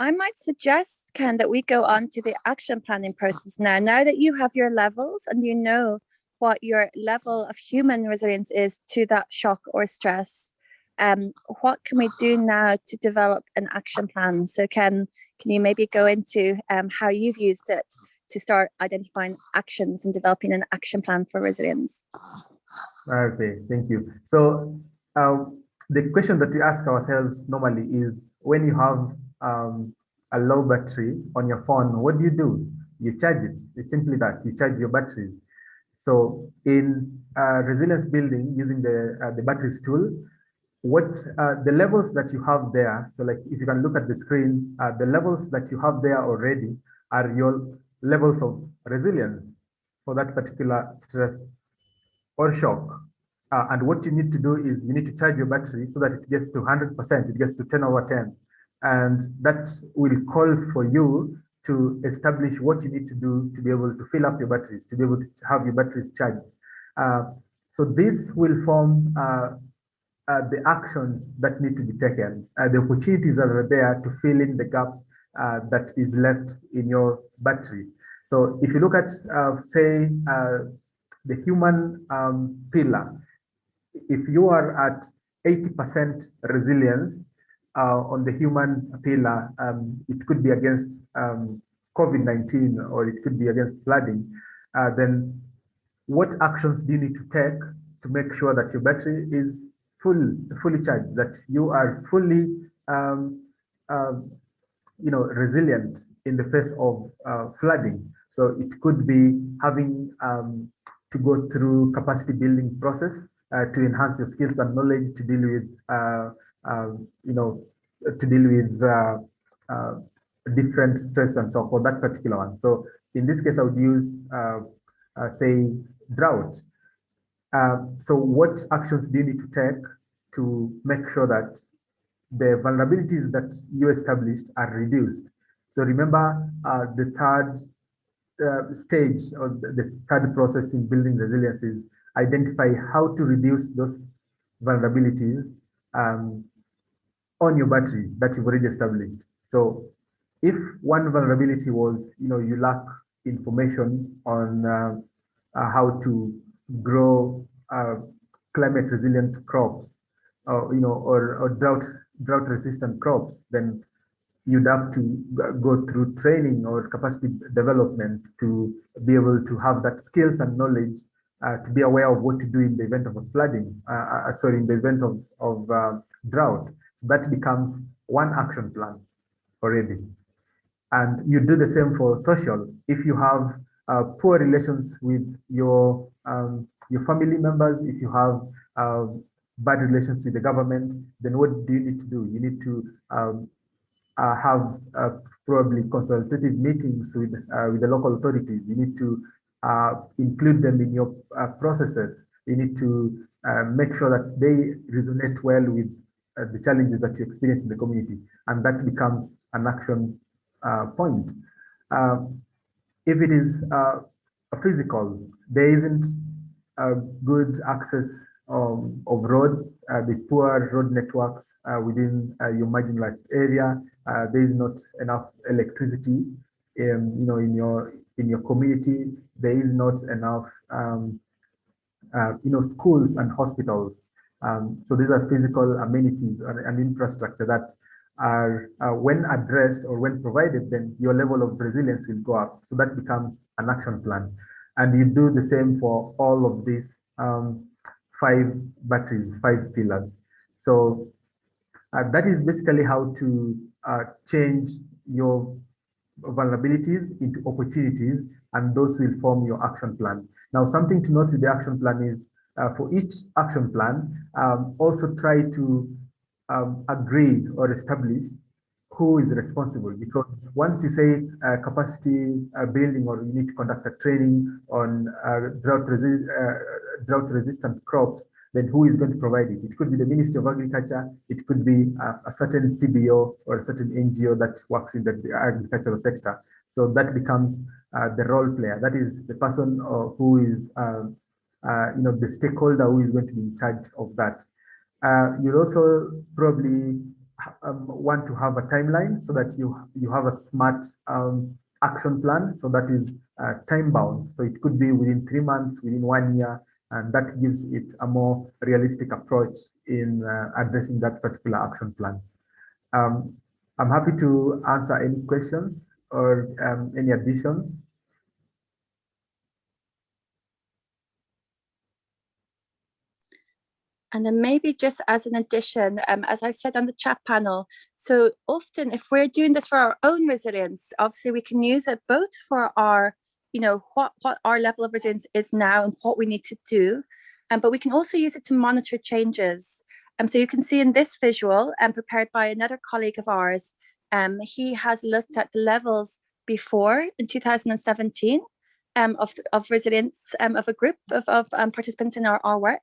I might suggest, Ken, that we go on to the action planning process now. Now that you have your levels and you know what your level of human resilience is to that shock or stress, um, what can we do now to develop an action plan? So Ken, can you maybe go into um, how you've used it to start identifying actions and developing an action plan for resilience. Okay, thank you. So uh, the question that we ask ourselves normally is when you have um, a low battery on your phone, what do you do? You charge it. It's simply that you charge your batteries. So in uh, resilience building using the uh, the batteries tool, what uh, the levels that you have there. So like if you can look at the screen, uh, the levels that you have there already are your levels of resilience for that particular stress or shock. Uh, and what you need to do is you need to charge your battery so that it gets to 100%, it gets to 10 over 10. And that will call for you to establish what you need to do to be able to fill up your batteries, to be able to have your batteries charged. Uh, so this will form uh, uh, the actions that need to be taken, uh, the opportunities that are there to fill in the gap uh, that is left in your battery. So if you look at, say, the human um, pillar, if you are at 80% resilience uh, on the human pillar, um, it could be against um, COVID-19 or it could be against flooding, uh, then what actions do you need to take to make sure that your battery is full, fully charged, that you are fully, um, um you know, resilient in the face of uh, flooding. So it could be having um, to go through capacity building process uh, to enhance your skills and knowledge to deal with, uh, um, you know, to deal with uh, different stress and so for that particular one. So in this case, I would use, say, drought. so what actions do you need to take to make sure that the vulnerabilities that you established are reduced. So remember uh, the third uh, stage or the third process in building resilience is identify how to reduce those vulnerabilities um, on your battery that you've already established. So if one vulnerability was, you know, you lack information on uh, uh, how to grow uh, climate resilient crops, or you know, or, or drought drought resistant crops, then you'd have to go through training or capacity development to be able to have that skills and knowledge uh, to be aware of what to do in the event of a flooding, uh, uh, sorry, in the event of, of uh, drought. So that becomes one action plan already. And you do the same for social. If you have uh, poor relations with your um, your family members, if you have uh, bad relations with the government, then what do you need to do? You need to um, uh, have uh, probably consultative meetings with uh, with the local authorities. You need to uh, include them in your uh, processes. You need to uh, make sure that they resonate well with the challenges that you experience in the community, and that becomes an action point. if it is physical, there isn't good access um, of roads. Uh, there's poor road networks uh, within uh, your marginalized area. Uh, there is not enough electricity, in, you know, in your in your community. There is not enough, um, uh, you know, schools and hospitals. Um, so these are physical amenities and, infrastructure that are uh, when addressed or when provided, then your level of resilience will go up. So that becomes an action plan. And you do the same for all of these um, five batteries, five pillars. So uh, that is basically how to uh, change your vulnerabilities into opportunities, and those will form your action plan. Now, something to note with the action plan is uh, for each action plan, um, also try to um, agree or establish who is responsible because once you say uh, capacity uh, building or you need to conduct a training on uh, drought, resi uh, drought resistant crops, then who is going to provide it? It could be the Ministry of Agriculture, it could be a, a certain CBO or a certain NGO that works in the agricultural sector. So that becomes uh, the role player. That is the person uh, who is, um, you know, the stakeholder who is going to be in charge of that. you'll also probably um, want to have a timeline so that you you have a smart um, action plan so that is uh, time bound so it could be within three months within one year and that gives it a more realistic approach in uh, addressing that particular action plan um, i'm happy to answer any questions or um, any additions And then maybe just as an addition, um, as I've said on the chat panel, so often if we're doing this for our own resilience, obviously we can use it both for our, you know, what, what our level of resilience is now and what we need to do, um, but we can also use it to monitor changes. Um, so you can see in this visual um, prepared by another colleague of ours, um, he has looked at the levels before in 2017 um, of, of resilience um, of a group of, of um, participants in our, our work.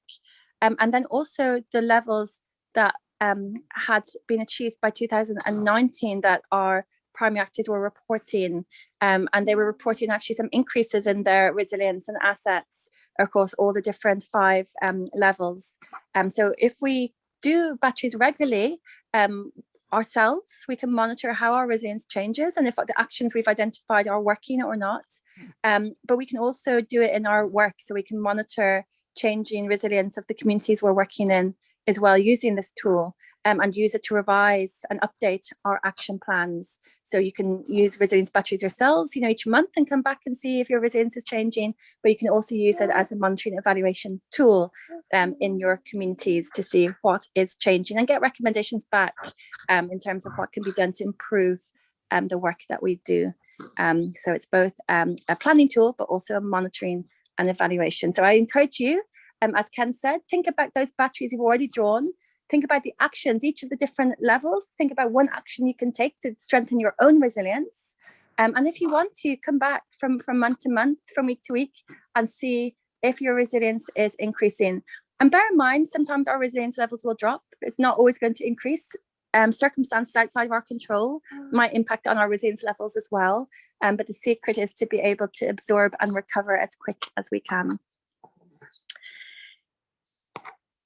Um, and then also the levels that um, had been achieved by 2019 that our primary actors were reporting and they were reporting actually some increases in their resilience and assets across all the different five levels. So if we do batteries regularly um, ourselves, we can monitor how our resilience changes and if the actions we've identified are working or not. Um, but we can also do it in our work so we can monitor changing resilience of the communities we're working in as well using this tool um, and use it to revise and update our action plans. So you can use resilience batteries yourselves, you know, each month and come back and see if your resilience is changing, but you can also use it as a monitoring evaluation tool um, in your communities to see what is changing and get recommendations back um, in terms of what can be done to improve um, the work that we do. Um, so it's both um, a planning tool, but also a monitoring and evaluation. So I encourage you, um, as Ken said, think about those batteries you've already drawn, think about the actions, each of the different levels, think about one action you can take to strengthen your own resilience. Um, and if you want to come back from, from month to month, from week to week and see if your resilience is increasing. And bear in mind, sometimes our resilience levels will drop. It's not always going to increase. Um, circumstances outside of our control might impact on our resilience levels as well. Um, but the secret is to be able to absorb and recover as quick as we can.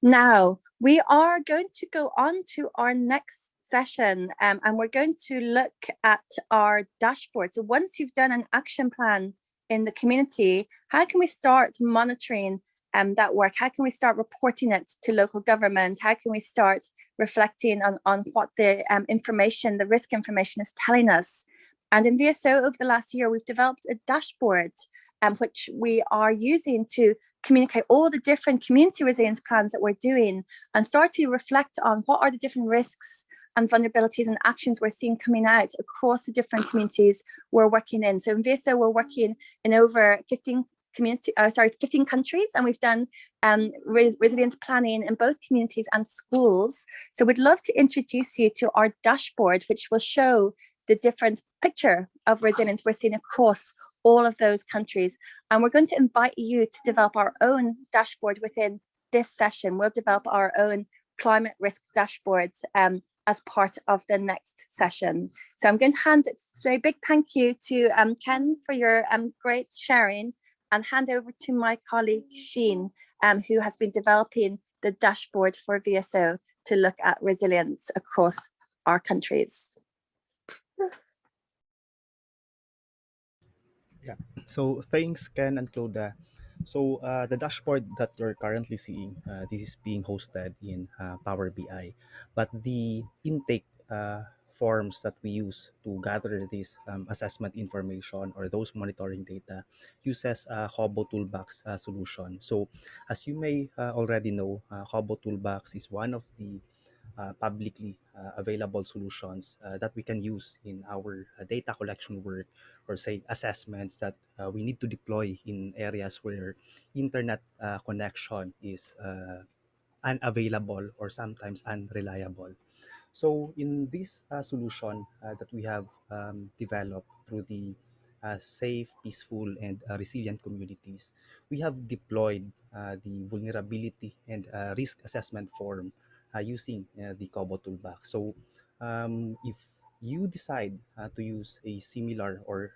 Now, we are going to go on to our next session um, and we're going to look at our dashboard. So once you've done an action plan in the community, how can we start monitoring um, that work? How can we start reporting it to local government? How can we start reflecting on, on what the um, information, the risk information is telling us? And in VSO over the last year, we've developed a dashboard um, which we are using to communicate all the different community resilience plans that we're doing and start to reflect on what are the different risks and vulnerabilities and actions we're seeing coming out across the different communities we're working in. So in VISA, we're working in over 15 community, uh, sorry, 15 countries, and we've done um, re resilience planning in both communities and schools. So we'd love to introduce you to our dashboard, which will show the different picture of resilience we're seeing across all of those countries. And we're going to invite you to develop our own dashboard within this session. We'll develop our own climate risk dashboards um, as part of the next session. So I'm going to hand a big thank you to um, Ken for your um, great sharing and hand over to my colleague Sheen, um, who has been developing the dashboard for VSO to look at resilience across our countries. Yeah. So thanks, Ken and Claudia. So uh, the dashboard that you're currently seeing, uh, this is being hosted in uh, Power BI, but the intake uh, forms that we use to gather this um, assessment information or those monitoring data uses a Kobo Toolbox uh, solution. So as you may uh, already know, uh, Kobo Toolbox is one of the uh, publicly uh, available solutions uh, that we can use in our uh, data collection work or say assessments that uh, we need to deploy in areas where internet uh, connection is unavailable or sometimes unreliable. So in this solution that we have um, developed through the safe, peaceful, and resilient communities, we have deployed the vulnerability and risk assessment form uh, using uh, the Kobo toolbox. So um, if you decide uh, to use a similar or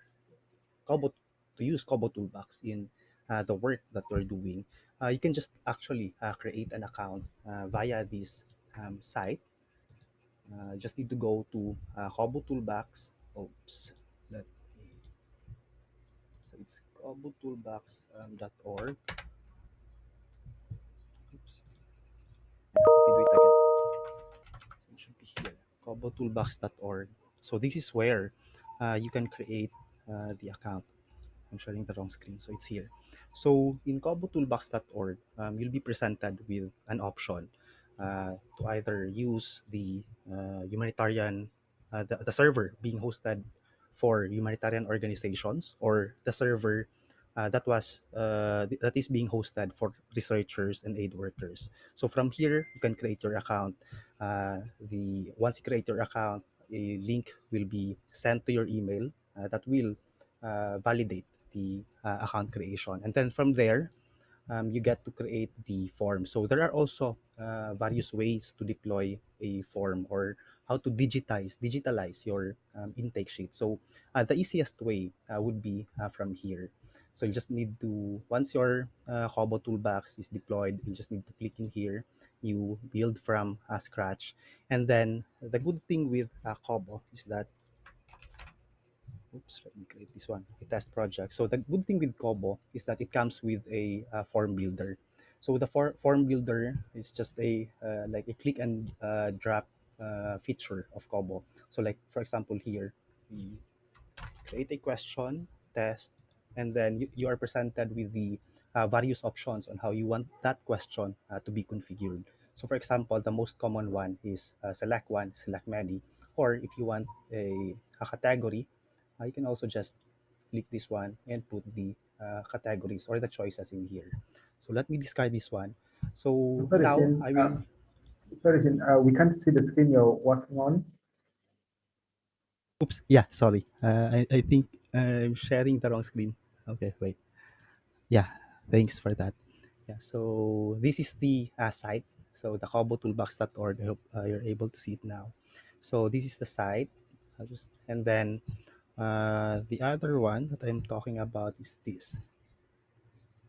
Kobo to use Kobo toolbox in uh, the work that you're doing, uh, you can just actually uh, create an account uh, via this um, site. Uh, just need to go to uh, Kobo toolbox. Oops, let me. So it's kobotoolbox.org. Um, it should be here, kobotoolbox.org. So this is where uh, you can create uh, the account. I'm sharing the wrong screen, so it's here. So in kobotoolbox.org, um, you'll be presented with an option uh, to either use the uh, humanitarian, uh, the, the server being hosted for humanitarian organizations or the server uh, that was uh, th- that is being hosted for researchers and aid workers. So from here, you can create your account. Uh, the once you create your account, a link will be sent to your email uh, that will uh, validate the uh, account creation, and then from there, um, you get to create the form. So there are also uh, various ways to deploy a form or how to digitize digitalize your um, intake sheet. So uh, the easiest way would be from here. So you just need to once your uh, Kobo toolbox is deployed, you just need to click in here. You build from uh, scratch, and then the good thing with uh, Kobo is that oops, let me create this one, a test project. So the good thing with Kobo is that it comes with a, uh form builder. So the for, form builder is just a uh, like a click and uh, drag uh, feature of Kobo. So like for example here, we create a question, test, and then you, you are presented with the various options on how you want that question uh, to be configured. So for example, the most common one is uh, select one, select many, or if you want a, a category, uh, you can also just click this one and put the uh, categories or the choices in here. So let me discard this one. So Sorry, now I will. uh, Sorry, uh, we can't see the screen you're working on. Oops. Yeah, sorry. Uh, I, I think I'm sharing the wrong screen. Okay, wait. Yeah, thanks for that. Yeah, so this is the uh, site. So the kobotoolbox.org, I hope uh, you're able to see it now. So this is the site. I'll just, and then uh, the other one that I'm talking about is this.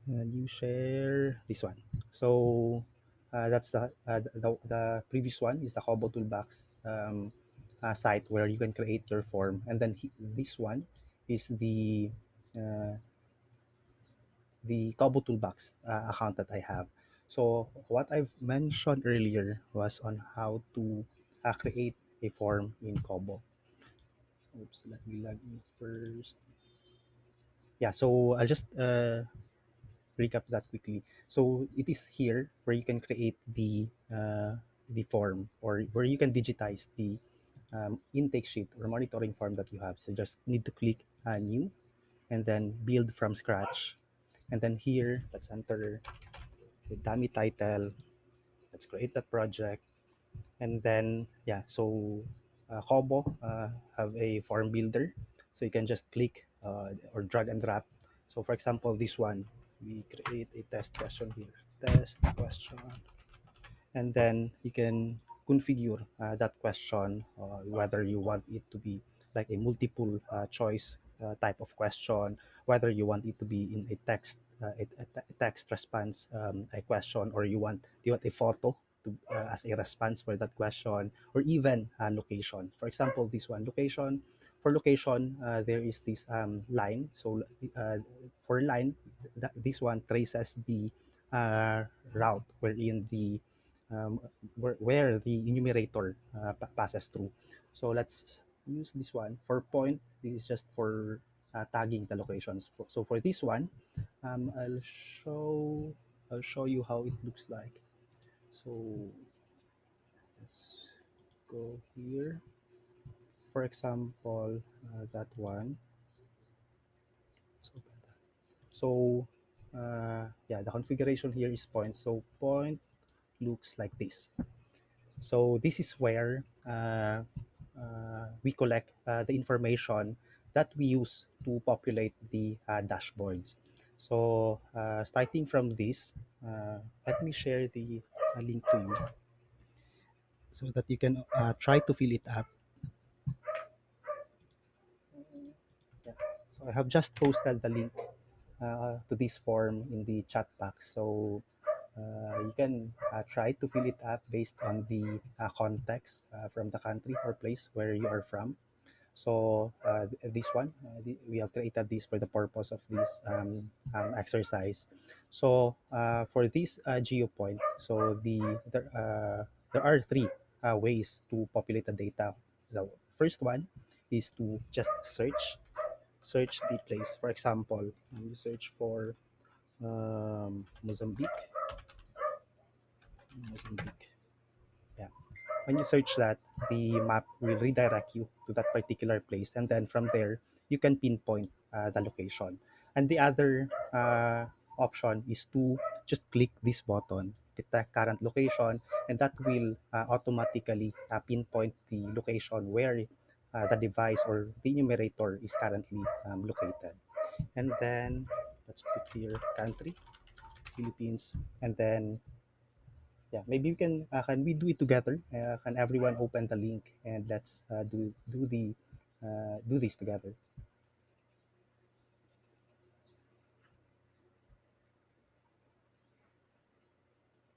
And you share this one. So uh, that's the, uh, the, the previous one is the Kobo Toolbox um, uh, site where you can create your form. And then he, this one is the uh, the Kobo Toolbox uh, account that I have. So what I've mentioned earlier was on how to uh, create a form in Kobo. Oops, let me log in first. Yeah, so I'll just uh, recap that quickly. So it is here where you can create the uh, the form or where you can digitize the um, intake sheet or monitoring form that you have. So just need to click uh, new and then build from scratch. And then here, let's enter the dummy title. Let's create that project. And then, yeah, so uh, Kobo uh, have a form builder. So you can just click uh, or drag and drop. So for example, this one, we create a test question here. Test question. And then you can configure uh, that question, uh, whether you want it to be like a multiple uh, choice uh, type of question, whether you want it to be in a text uh, a, a text response um, a question, or you want you want a photo to, uh, as a response for that question, or even uh, location. For example, this one location. For location, uh, there is this um, line. So uh, for line, th- this one traces the uh, route wherein the um, where, where the enumerator passes through. So let's use this one for point. This is just for uh, tagging the locations. So for this one, um, I'll show I'll show you how it looks like. So let's go here. For example, uh, that one. So, so uh, yeah, the configuration here is point. So point looks like this. So this is where uh, we collect uh, the information that we use to populate the uh, dashboards. So uh, starting from this, uh, let me share the uh, link to you so that you can uh, try to fill it up. So I have just posted the link uh, to this form in the chat box. So uh, you can uh, try to fill it up based on the uh, context uh, from the country or place where you are from. So uh, this one, the, we have created this for the purpose of this um, um, exercise. So for this geopoint, so the there, are three ways to populate the data. The first one is to just search, search the place. For example, you search for um, Mozambique. Mozambique. Yeah. When you search that, the map will redirect you to that particular place, and then from there you can pinpoint uh, the location. And the other uh, option is to just click this button, detect current location, and that will uh, automatically uh, pinpoint the location where uh, the device or the enumerator is currently um, located. And then let's put here country Philippines, and then yeah, maybe we can uh, can we do it together? Uh, can everyone open the link and let's uh, do do the uh, do this together?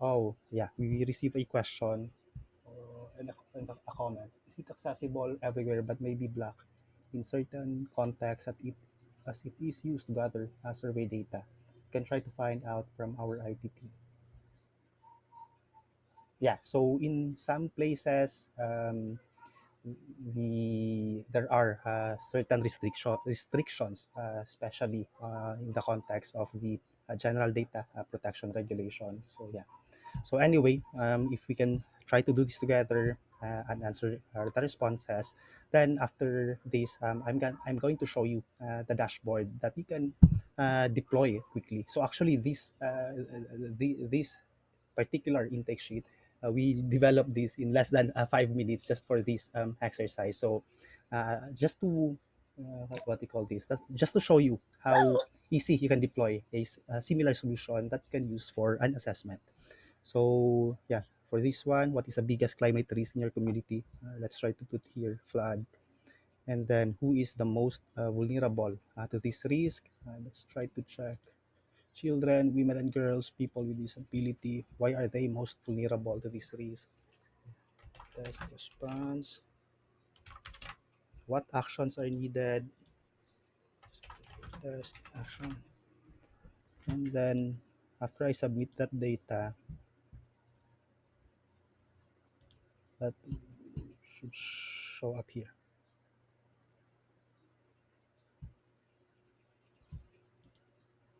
Oh yeah, we receive a question uh, and, a, comment. Is it accessible everywhere but maybe black in certain contexts at it as it is used to gather uh, survey data? We can try to find out from our ITT. Yeah, so in some places, um, the there are uh, certain restriction restrictions, uh, especially uh, in the context of the uh, general data uh, protection regulation. So yeah. So anyway, um, if we can try to do this together uh, and answer the responses, then after this, um, I'm going I'm going to show you the dashboard that you can deploy quickly. So actually, this the, this particular intake sheet, uh, we developed this in less than uh, five minutes just for this um, exercise. So uh, just to uh, what, do you call this? That, just to show you how easy you can deploy a similar solution that you can use for an assessment. So yeah, for this one, what is the biggest climate risk in your community? Uh, let's try to put here flood. And then who is the most uh, vulnerable to this risk? Let's try to check. Children, women and girls, people with disability, why are they most vulnerable to this risk? Test response. What actions are needed? Test action. And then after I submit that data, that should show up here.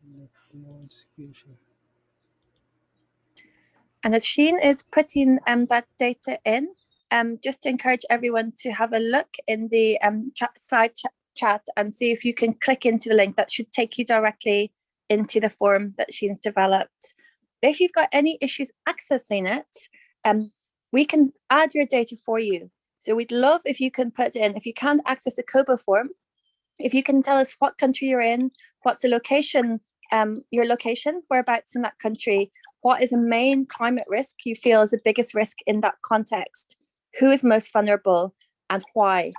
No execution. And as Sheen is putting um, that data in, um, just to encourage everyone to have a look in the um, chat, side ch chat and see if you can click into the link that should take you directly into the form that Sheen's developed. If you've got any issues accessing it, um, we can add your data for you. So we'd love if you can put in, if you can't access the Kobo form, if you can tell us what country you're in, what's the location, um, your location, whereabouts in that country, what is a main climate risk you feel is the biggest risk in that context, who is most vulnerable and why,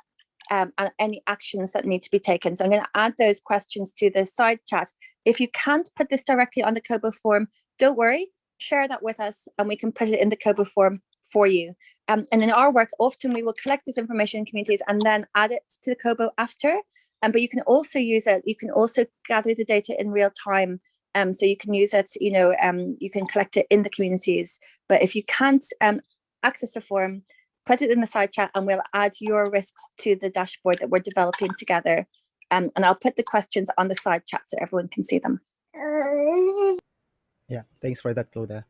um, and any actions that need to be taken. So I'm going to add those questions to the side chat. If you can't put this directly on the Kobo form, don't worry, share that with us and we can put it in the Kobo form for you. Um, and in our work, often we will collect this information in communities and then add it to the Kobo after. Um, but you can also use it, you can also gather the data in real time. Um, so you can use it, you know, um, you can collect it in the communities. But if you can't um, access the form, put it in the side chat and we'll add your risks to the dashboard that we're developing together. Um, and I'll put the questions on the side chat so everyone can see them. Yeah, thanks for that, Cloda.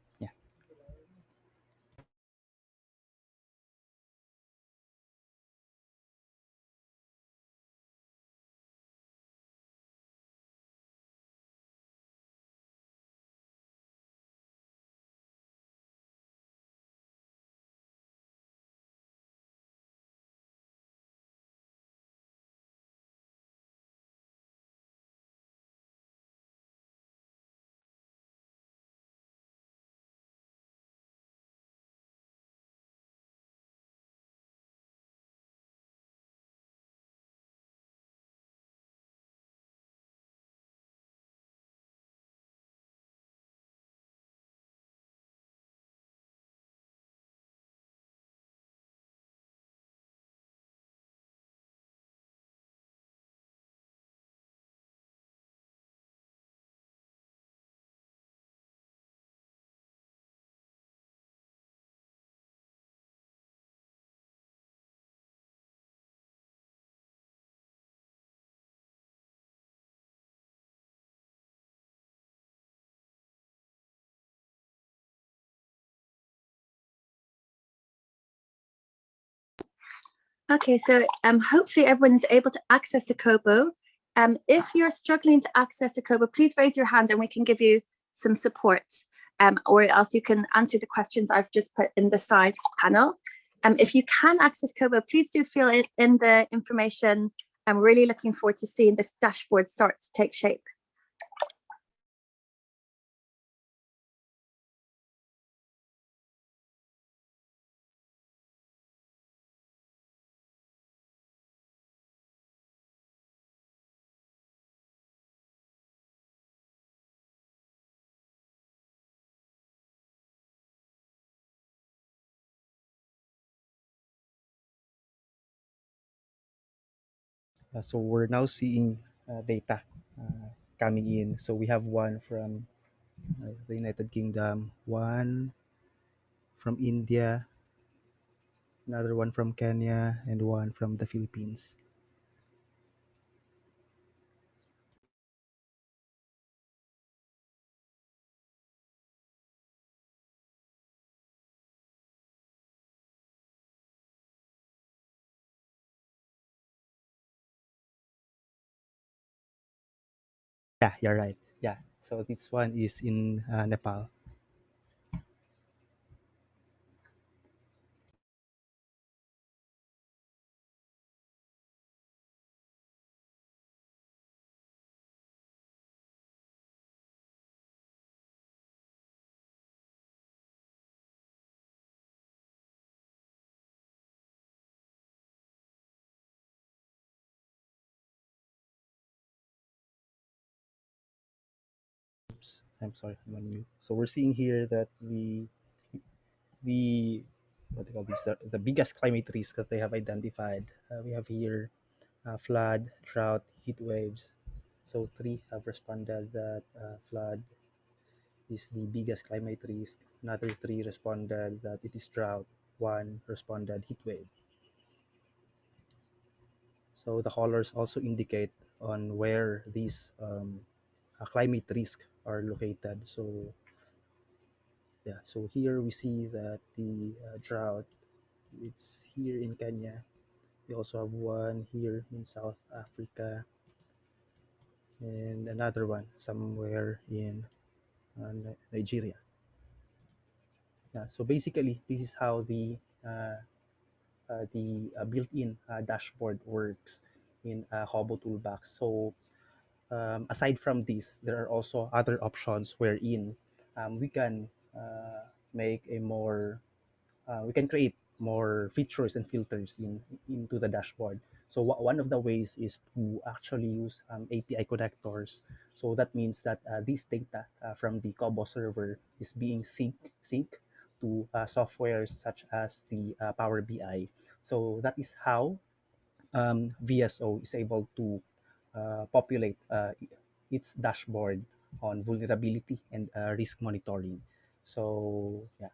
Okay, so um, hopefully everyone is able to access the Kobo. Um, if you're struggling to access the Kobo, please raise your hand and we can give you some support. Um, or else you can answer the questions I've just put in the side panel. Um, if you can access Kobo, please do fill it in the information. I'm really looking forward to seeing this dashboard start to take shape. So we're now seeing uh, data uh, coming in. So we have one from uh, the United Kingdom, one from India, another one from Kenya, and one from the Philippines. Yeah, you're right. Yeah. So this one is in uh, Nepal. I'm sorry, I'm on mute. So we're seeing here that the the what they call these the, biggest climate risk that they have identified. Uh, we have here uh, flood, drought, heat waves. So three have responded that uh, flood is the biggest climate risk. Another three responded that it is drought. One responded heat wave. So the colors also indicate on where these um, uh, climate risk are located. So yeah, so here we see that the uh, drought it's here in Kenya. We also have one here in South Africa and another one somewhere in uh, Nigeria. Yeah, so basically, this is how the uh, uh, the uh, built-in uh, dashboard works in uh, Kobo Toolbox. So um, aside from this, there are also other options wherein um, we can uh, make a more, uh, we can create more features and filters in into the dashboard. So one of the ways is to actually use um, API connectors. So that means that uh, this data uh, from the Kobo server is being sync sync to uh, software such as the uh, Power BI. So that is how um, VSO is able to populate uh, its dashboard on vulnerability and uh, risk monitoring. So yeah.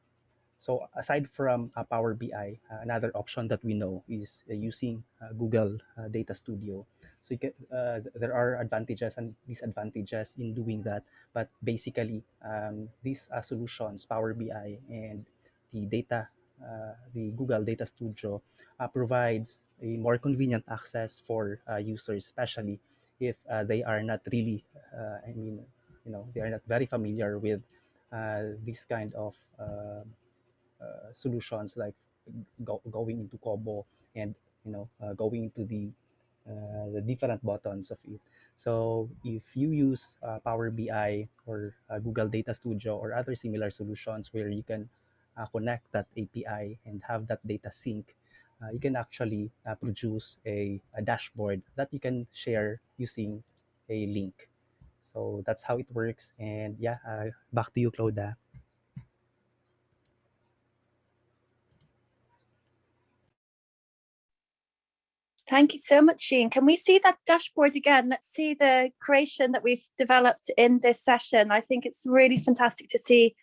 So aside from uh, Power BI, uh, another option that we know is uh, using uh, Google uh, Data Studio. So can, uh, th- there are advantages and disadvantages in doing that, but basically um, these uh, solutions, Power BI and the data, uh, the Google Data Studio, uh, provides a more convenient access for uh, users, especially if uh, they are not really, uh, I mean, you know, they are not very familiar with uh, this kind of uh, uh, solutions like go, going into Kobo and you know uh, going into the uh, the different buttons of it. So if you use uh, Power BI or uh, Google Data Studio or other similar solutions where you can uh, connect that API and have that data sync, uh, you can actually uh, produce a, a dashboard that you can share using a link. So that's how it works. And yeah, uh, back to you, Claudia. Thank you so much, Sheen. Can we see that dashboard again? Let's see the creation that we've developed in this session. I think it's really fantastic to see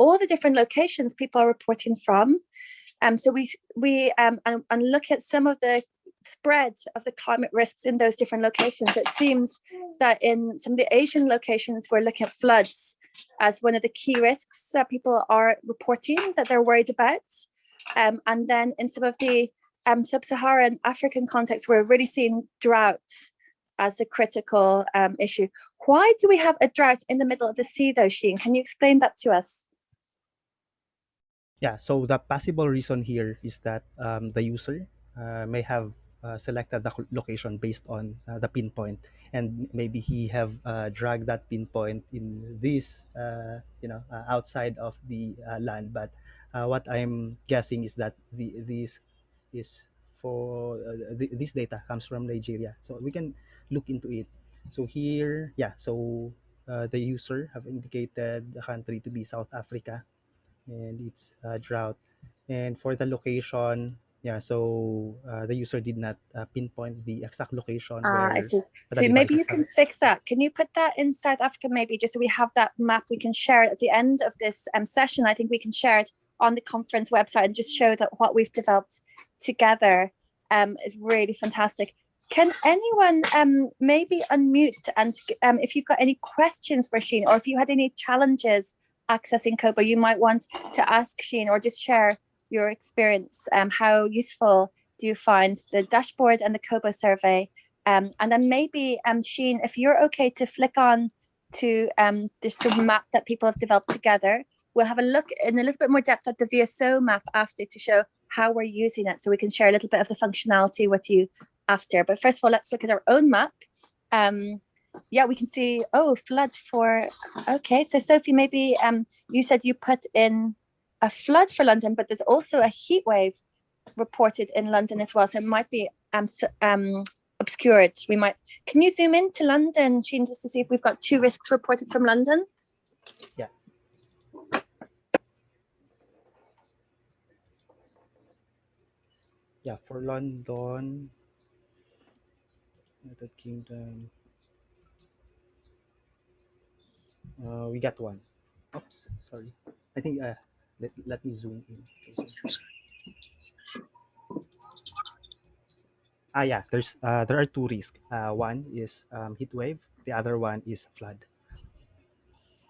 all the different locations people are reporting from. Um, so we we um, and, and look at some of the spread of the climate risks in those different locations. It seems that in some of the Asian locations, we're looking at floods as one of the key risks that people are reporting that they're worried about. Um, and then in some of the um, sub-Saharan African context, we're really seeing drought as a critical um, issue. Why do we have a drought in the middle of the sea though, Sheen? Can you explain that to us? Yeah, so the possible reason here is that um, the user uh, may have uh, selected the location based on uh, the pinpoint, and maybe he have uh, dragged that pinpoint in this, uh, you know, uh, outside of the land. But what I'm guessing is that the this is for th- this data comes from Nigeria, so we can look into it. So here, yeah, so the user have indicated the country to be South Africa and it's uh, drought. And for the location, Yeah, so uh, the user did not uh, pinpoint the exact location Ah, I see. So maybe you can fix that. Can you put that in South Africa maybe, just so we have that map, we can share it at the end of this um, session. I think we can share it on the conference website and just show that what we've developed together um, is really fantastic. Can anyone um, maybe unmute and um, if you've got any questions for Sheen or if you had any challenges accessing Kobo you might want to ask Sheen or just share your experience, um, how useful do you find the dashboard and the Kobo survey? Um, and then maybe, um, Sheen, if you're okay to flick on to um, of map that people have developed together, we'll have a look in a little bit more depth at the VSO map after to show how we're using it so we can share a little bit of the functionality with you after. But first of all, let's look at our own map. Um, yeah, we can see, oh, flood for, okay. So Sophie, maybe um, you said you put in a flood for London, but there's also a heat wave reported in London as well. So it might be um, um, obscured. We might, can you zoom in to London, Sheen, just to see if we've got two risks reported from London? Yeah. Yeah, for London, United Kingdom, uh, we got one. Oops, sorry. I think uh, let, let me zoom in. Ah, yeah, there's uh, there are two risks. Uh, one is um, heat wave. The other one is flood.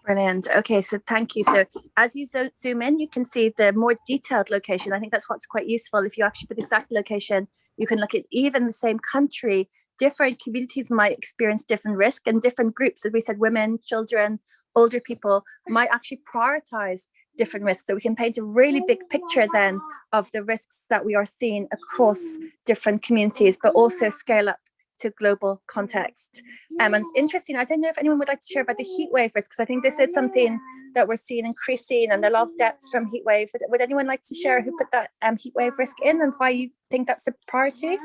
Brilliant. Okay, so thank you. So as you zo zoom in, you can see the more detailed location. I think that's what's quite useful. If you actually put the exact location, you can look at even the same country, different communities might experience different risk and different groups. As we said, women, children, older people might actually prioritize different risks. So we can paint a really big picture then of the risks that we are seeing across different communities, but also scale up to global context. Um, and it's interesting, I don't know if anyone would like to share about the heat wave risk, because I think this is something that we're seeing increasing and a lot of deaths from heat wave. Would, anyone like to share who put that um, heat wave risk in and why you think that's a priority?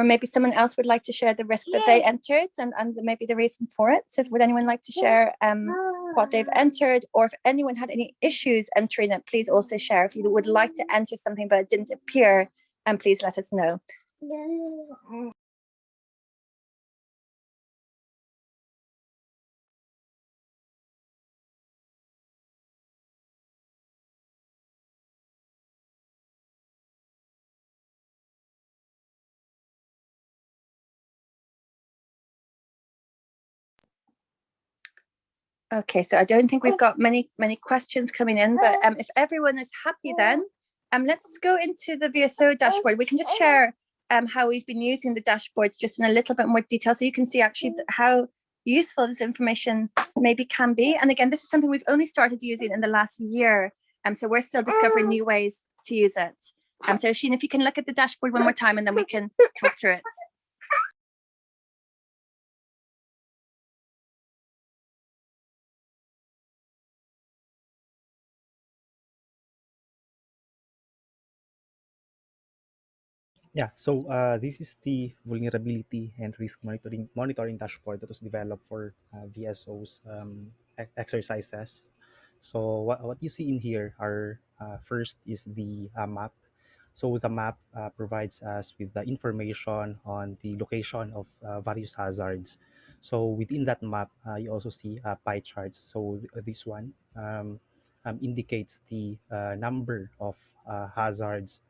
Or maybe someone else would like to share the risk that they entered and, and maybe the reason for it. So would anyone like to share um, what they've entered or if anyone had any issues entering it, please also share. If you would like to enter something but it didn't appear, and um, please let us know. Okay, so I don't think we've got many, many questions coming in, but um, if everyone is happy then, um, let's go into the VSO dashboard. We can just share um, how we've been using the dashboards just in a little bit more detail so you can see actually how useful this information maybe can be. And again, this is something we've only started using in the last year. Um, so we're still discovering new ways to use it. Um, so Sheen, if you can look at the dashboard one more time and then we can talk through it. Yeah, so uh, this is the vulnerability and risk monitoring monitoring dashboard that was developed for uh, VSO's um, exercises. So what, what you see in here are uh, first is the uh, map. So the map uh, provides us with the information on the location of uh, various hazards. So within that map, you also see pie charts. So this one um, um, indicates the number of hazards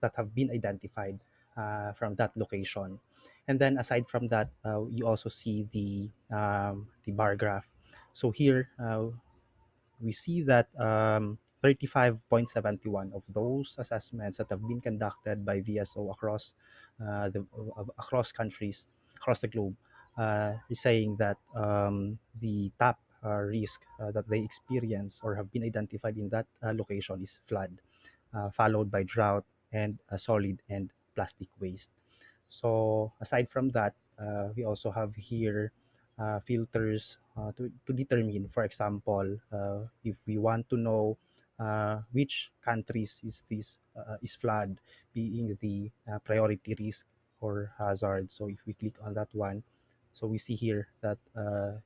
that have been identified uh, from that location. And then aside from that, uh, you also see the, um, the bar graph. So here we see that um, 35.71 of those assessments that have been conducted by VSO across uh, the uh, across countries across the globe uh, is saying that um, the top risk that they experience or have been identified in that location is flood uh, followed by drought and uh, solid and plastic waste. So aside from that, uh, we also have here uh, filters uh, to, to determine, for example, uh, if we want to know uh, which countries is this uh, is flood being the uh, priority risk or hazard. So if we click on that one, so we see here that uh,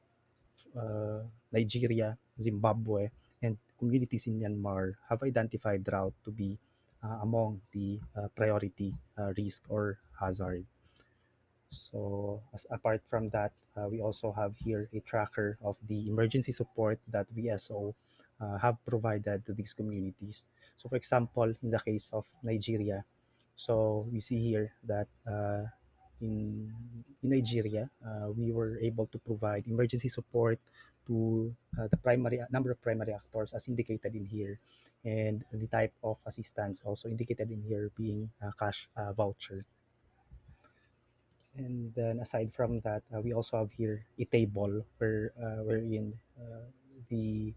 uh, Nigeria, Zimbabwe, communities in Myanmar have identified drought to be uh, among the uh, priority uh, risk or hazard. So as apart from that, uh, we also have here a tracker of the emergency support that VSO uh, have provided to these communities. So for example, in the case of Nigeria, so we see here that in, in Nigeria, we were able to provide emergency support to uh, the primary number of primary actors as indicated in here and the type of assistance also indicated in here being a cash uh, voucher. And then aside from that, uh, we also have here a table where uh, wherein uh, the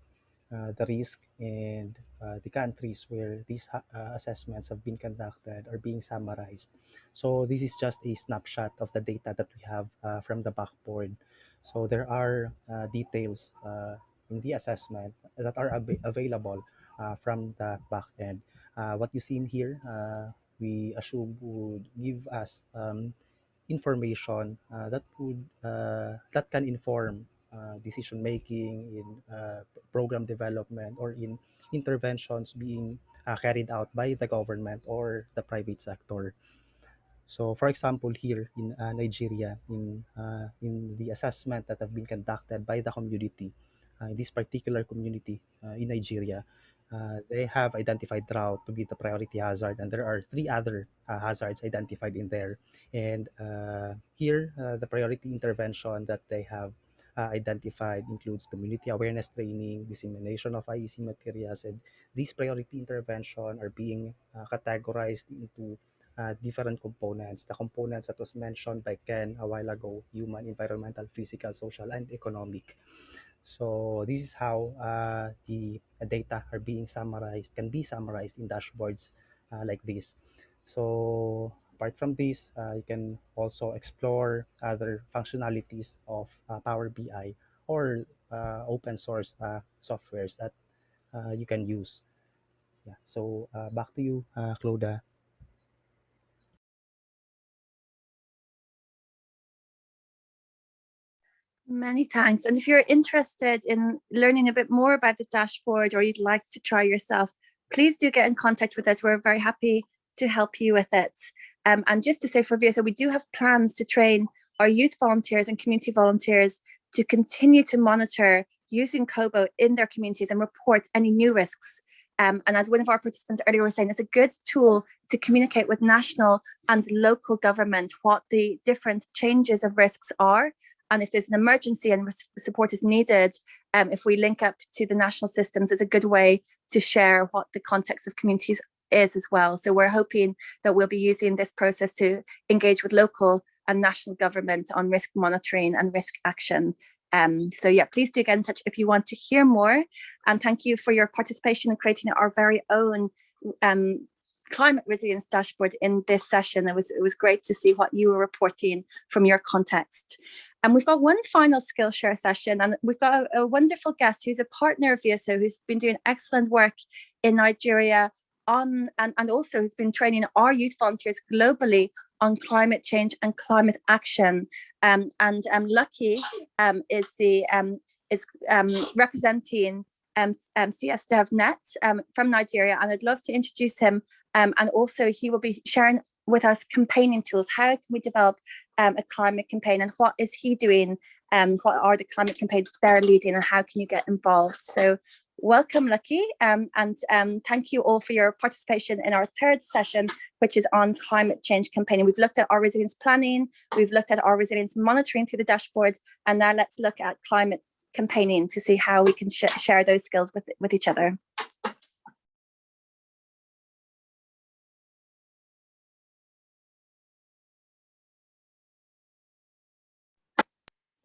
uh, the risk and uh, the countries where these uh, assessments have been conducted are being summarized. So this is just a snapshot of the data that we have uh, from the backboard. So there are uh, details uh, in the assessment that are ab available uh, from the back end. Uh, what you see in here, we assume would give us um, information that would that can inform uh, decision making in uh, program development or in interventions being uh, carried out by the government or the private sector. So, for example, here in uh, Nigeria, in uh, in the assessment that have been conducted by the community, uh, this particular community uh, in Nigeria, uh, they have identified drought to be the priority hazard, and there are three other uh, hazards identified in there. And here, the priority intervention that they have identified includes community awareness training, dissemination of IEC materials, and these priority intervention are being categorized into uh, different components. The components that was mentioned by Ken a while ago, human, environmental, physical, social, and economic. So this is how uh, the data are being summarized, can be summarized in dashboards uh, like this. So apart from this, uh, you can also explore other functionalities of uh, Power BI or uh, open source uh, softwares that you can use. Yeah. So back to you, Cloda. Many thanks. And if you're interested in learning a bit more about the dashboard or you'd like to try yourself, please do get in contact with us. We're very happy to help you with it. Um, and just to say for VSO, we do have plans to train our youth volunteers and community volunteers to continue to monitor using Kobo in their communities and report any new risks. Um, and as one of our participants earlier was saying, it's a good tool to communicate with national and local government what the different changes of risks are and if there's an emergency and support is needed, um, if we link up to the national systems, it's a good way to share what the context of communities is as well. So we're hoping that we'll be using this process to engage with local and national government on risk monitoring and risk action. Um, so yeah, please do get in touch if you want to hear more. And thank you for your participation in creating our very own um, climate resilience dashboard in this session. It was, it was great to see what you were reporting from your context. And we've got one final Skillshare session and we've got a, a wonderful guest who's a partner of VSO who's been doing excellent work in Nigeria on and, and also who's been training our youth volunteers globally on climate change and climate action. Um, and um, Lucky um, is the um, is um, representing um, um, CS DevNet um, from Nigeria, and I'd love to introduce him. Um, and also, he will be sharing with us campaigning tools. How can we develop um, a climate campaign, and what is he doing? Um, what are the climate campaigns they're leading, and how can you get involved? So, welcome, Lucky, um, and um, thank you all for your participation in our third session, which is on climate change campaigning. We've looked at our resilience planning, we've looked at our resilience monitoring through the dashboard, and now let's look at climate campaigning to see how we can sh share those skills with, with each other.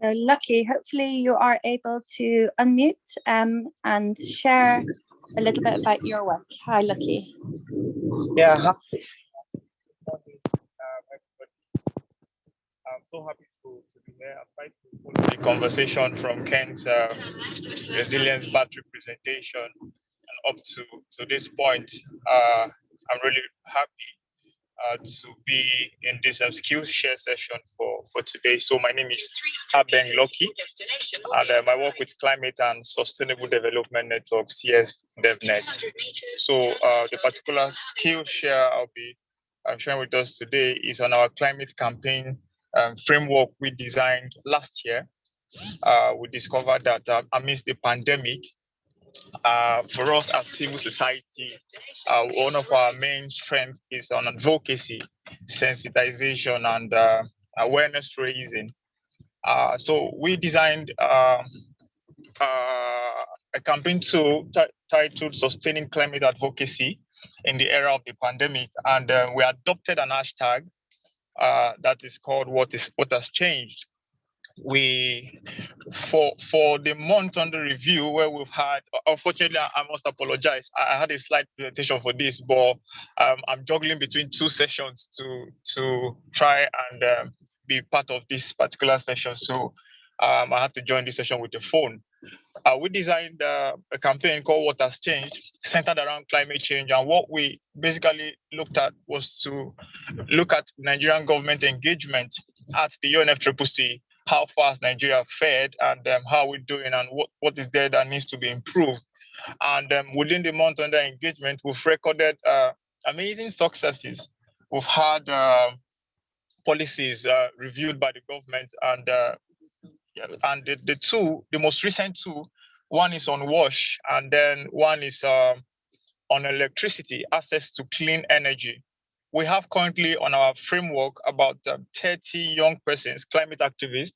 So lucky, hopefully you are able to unmute um, and share a little bit about your work. Hi, Lucky. Yeah, hi. I'm so happy to, to the conversation from Ken's uh, resilience battery presentation and up to, to this point. Uh, I'm really happy uh, to be in this um, skills share session for, for today. So my name is Abeng Loki, and um, I work with Climate and Sustainable Development Network, CS DevNet. So uh, the particular skill share I'll be sharing with us today is on our climate campaign um, framework we designed last year. Uh, we discovered that uh, amidst the pandemic, uh, for us as civil society, uh, one of our main strengths is on advocacy, sensitization, and uh, awareness raising. Uh, so we designed um, a campaign tool titled Sustaining Climate Advocacy in the era of the pandemic, and uh, we adopted an hashtag that is called "What is What Has Changed." we for for the month under review where we've had unfortunately i must apologize. I had a slight presentation for this but um, i'm juggling between two sessions to to try and um, be part of this particular session. So um, i had to join this session with the phone uh, we designed uh, a campaign called what has changed centered around climate change and what we basically looked at was to look at nigerian government engagement at the unfccc how fast Nigeria fared and um, how we're doing and what, what is there that needs to be improved. And um, within the month under engagement, we've recorded uh, amazing successes. We've had uh, policies uh, reviewed by the government and uh, and the, the two, the most recent two, one is on wash and then one is um, on electricity, access to clean energy we have currently on our framework about um, 30 young persons, climate activists,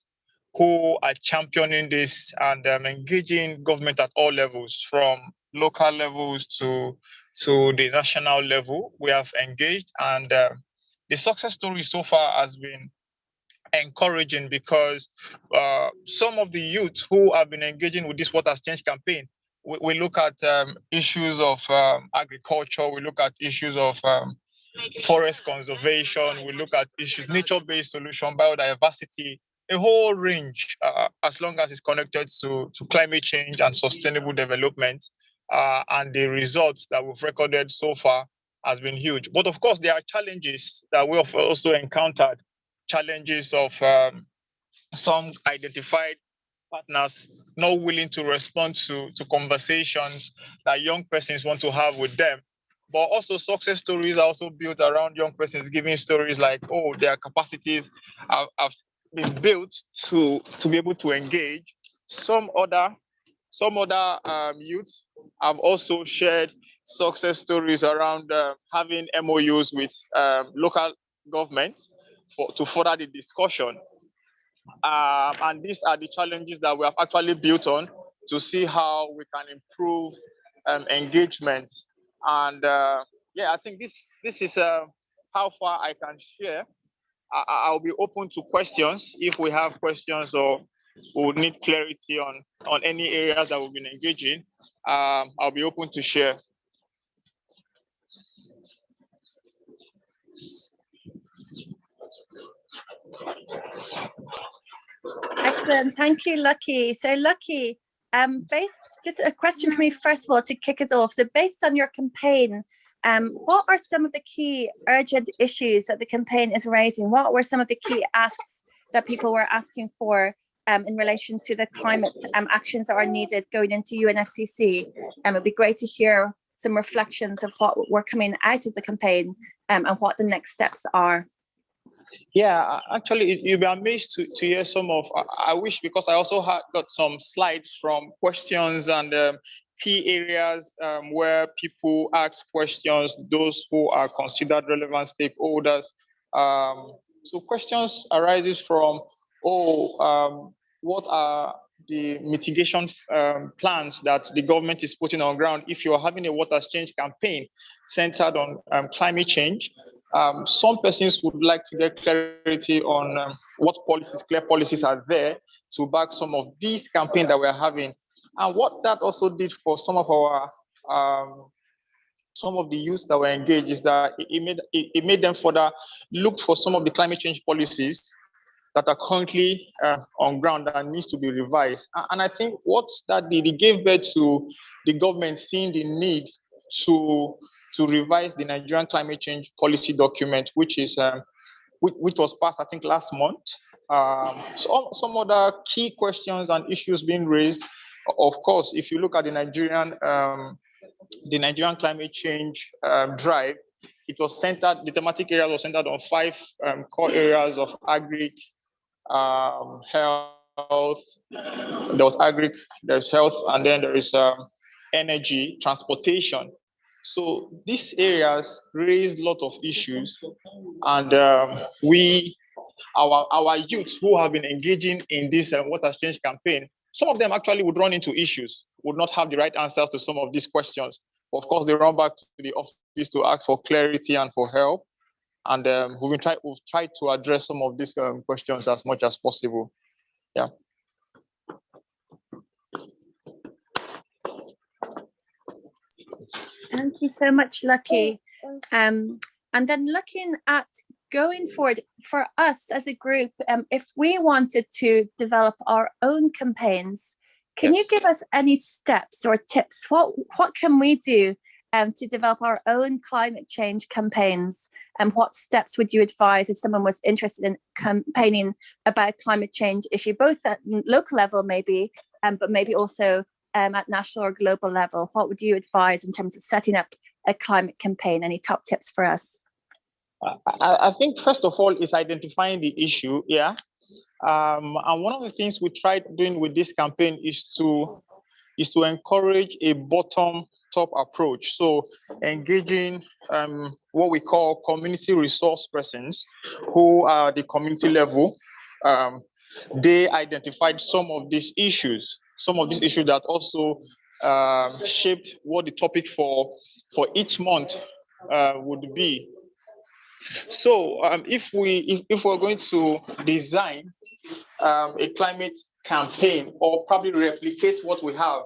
who are championing this and um, engaging government at all levels, from local levels to to the national level. We have engaged, and uh, the success story so far has been encouraging because uh, some of the youth who have been engaging with this What Has Changed campaign, we, we look at um, issues of um, agriculture, we look at issues of um, forest conservation, we look at issues, nature-based solution, biodiversity, a whole range, uh, as long as it's connected to, to climate change and sustainable development. Uh, and the results that we've recorded so far has been huge. But of course, there are challenges that we have also encountered, challenges of um, some identified partners not willing to respond to, to conversations that young persons want to have with them but also success stories are also built around young persons giving stories like, oh, their capacities have, have been built to to be able to engage. Some other some other um, youth have also shared success stories around uh, having MOUs with um, local government for, to further the discussion. Um, and these are the challenges that we have actually built on to see how we can improve um, engagement and uh, yeah, I think this this is uh, how far I can share. I, will be open to questions if we have questions or we would need clarity on on any areas that we've been engaging. Um, I'll be open to share. Excellent. Thank you, Lucky. So Lucky, um, based, just a question for me, first of all, to kick us off. So based on your campaign, um, what are some of the key urgent issues that the campaign is raising? What were some of the key asks that people were asking for um, in relation to the climate um, actions that are needed going into UNFCC? Um, it'd be great to hear some reflections of what were coming out of the campaign um, and what the next steps are. Yeah, actually, you'll be amazed to, to hear some of. I, wish because I also had got some slides from questions and um, key areas um, where people ask questions, those who are considered relevant stakeholders. Um, so questions arises from, oh, um, what are the mitigation um, plans that the government is putting on ground if you're having a water change campaign centered on um, climate change. Um, some persons would like to get clarity on um, what policies, clear policies are there to back some of these campaigns that we're having. And what that also did for some of our um, some of the youth that were engaged is that it, made it, made them further look for some of the climate change policies that are currently uh, on ground that needs to be revised. And I think what that did, it gave birth to the government seeing the need to to revise the Nigerian climate change policy document, which is um, which, which, was passed, I think, last month. Um, so some other key questions and issues being raised. Of course, if you look at the Nigerian um, the Nigerian climate change um, drive, it was centered, the thematic area was centered on five um, core areas of agri, um, health, there was agri, there's health, and then there is um, energy, transportation. So these areas raised a lot of issues, and um, we, our our youth who have been engaging in this uh, water change campaign, some of them actually would run into issues, would not have the right answers to some of these questions. Of course, they run back to the office to ask for clarity and for help. And um, we've been try we've tried to address some of these um, questions as much as possible. Yeah. Thank you so much, Lucky. Um, and then looking at going forward for us as a group, um, if we wanted to develop our own campaigns, can yes. you give us any steps or tips? What what can we do um, to develop our own climate change campaigns? And what steps would you advise if someone was interested in campaigning about climate change issue, both at local level maybe, um, but maybe also um, at national or global level? What would you advise in terms of setting up a climate campaign? Any top tips for us? I, I think first of all is identifying the issue, yeah. Um, and one of the things we tried doing with this campaign is to is to encourage a bottom top approach. So engaging um, what we call community resource persons who are the community level. Um, they identified some of these issues some of these issues that also um, shaped what the topic for for each month uh, would be. So um, if we if, if we're going to design um, a climate campaign or probably replicate what we have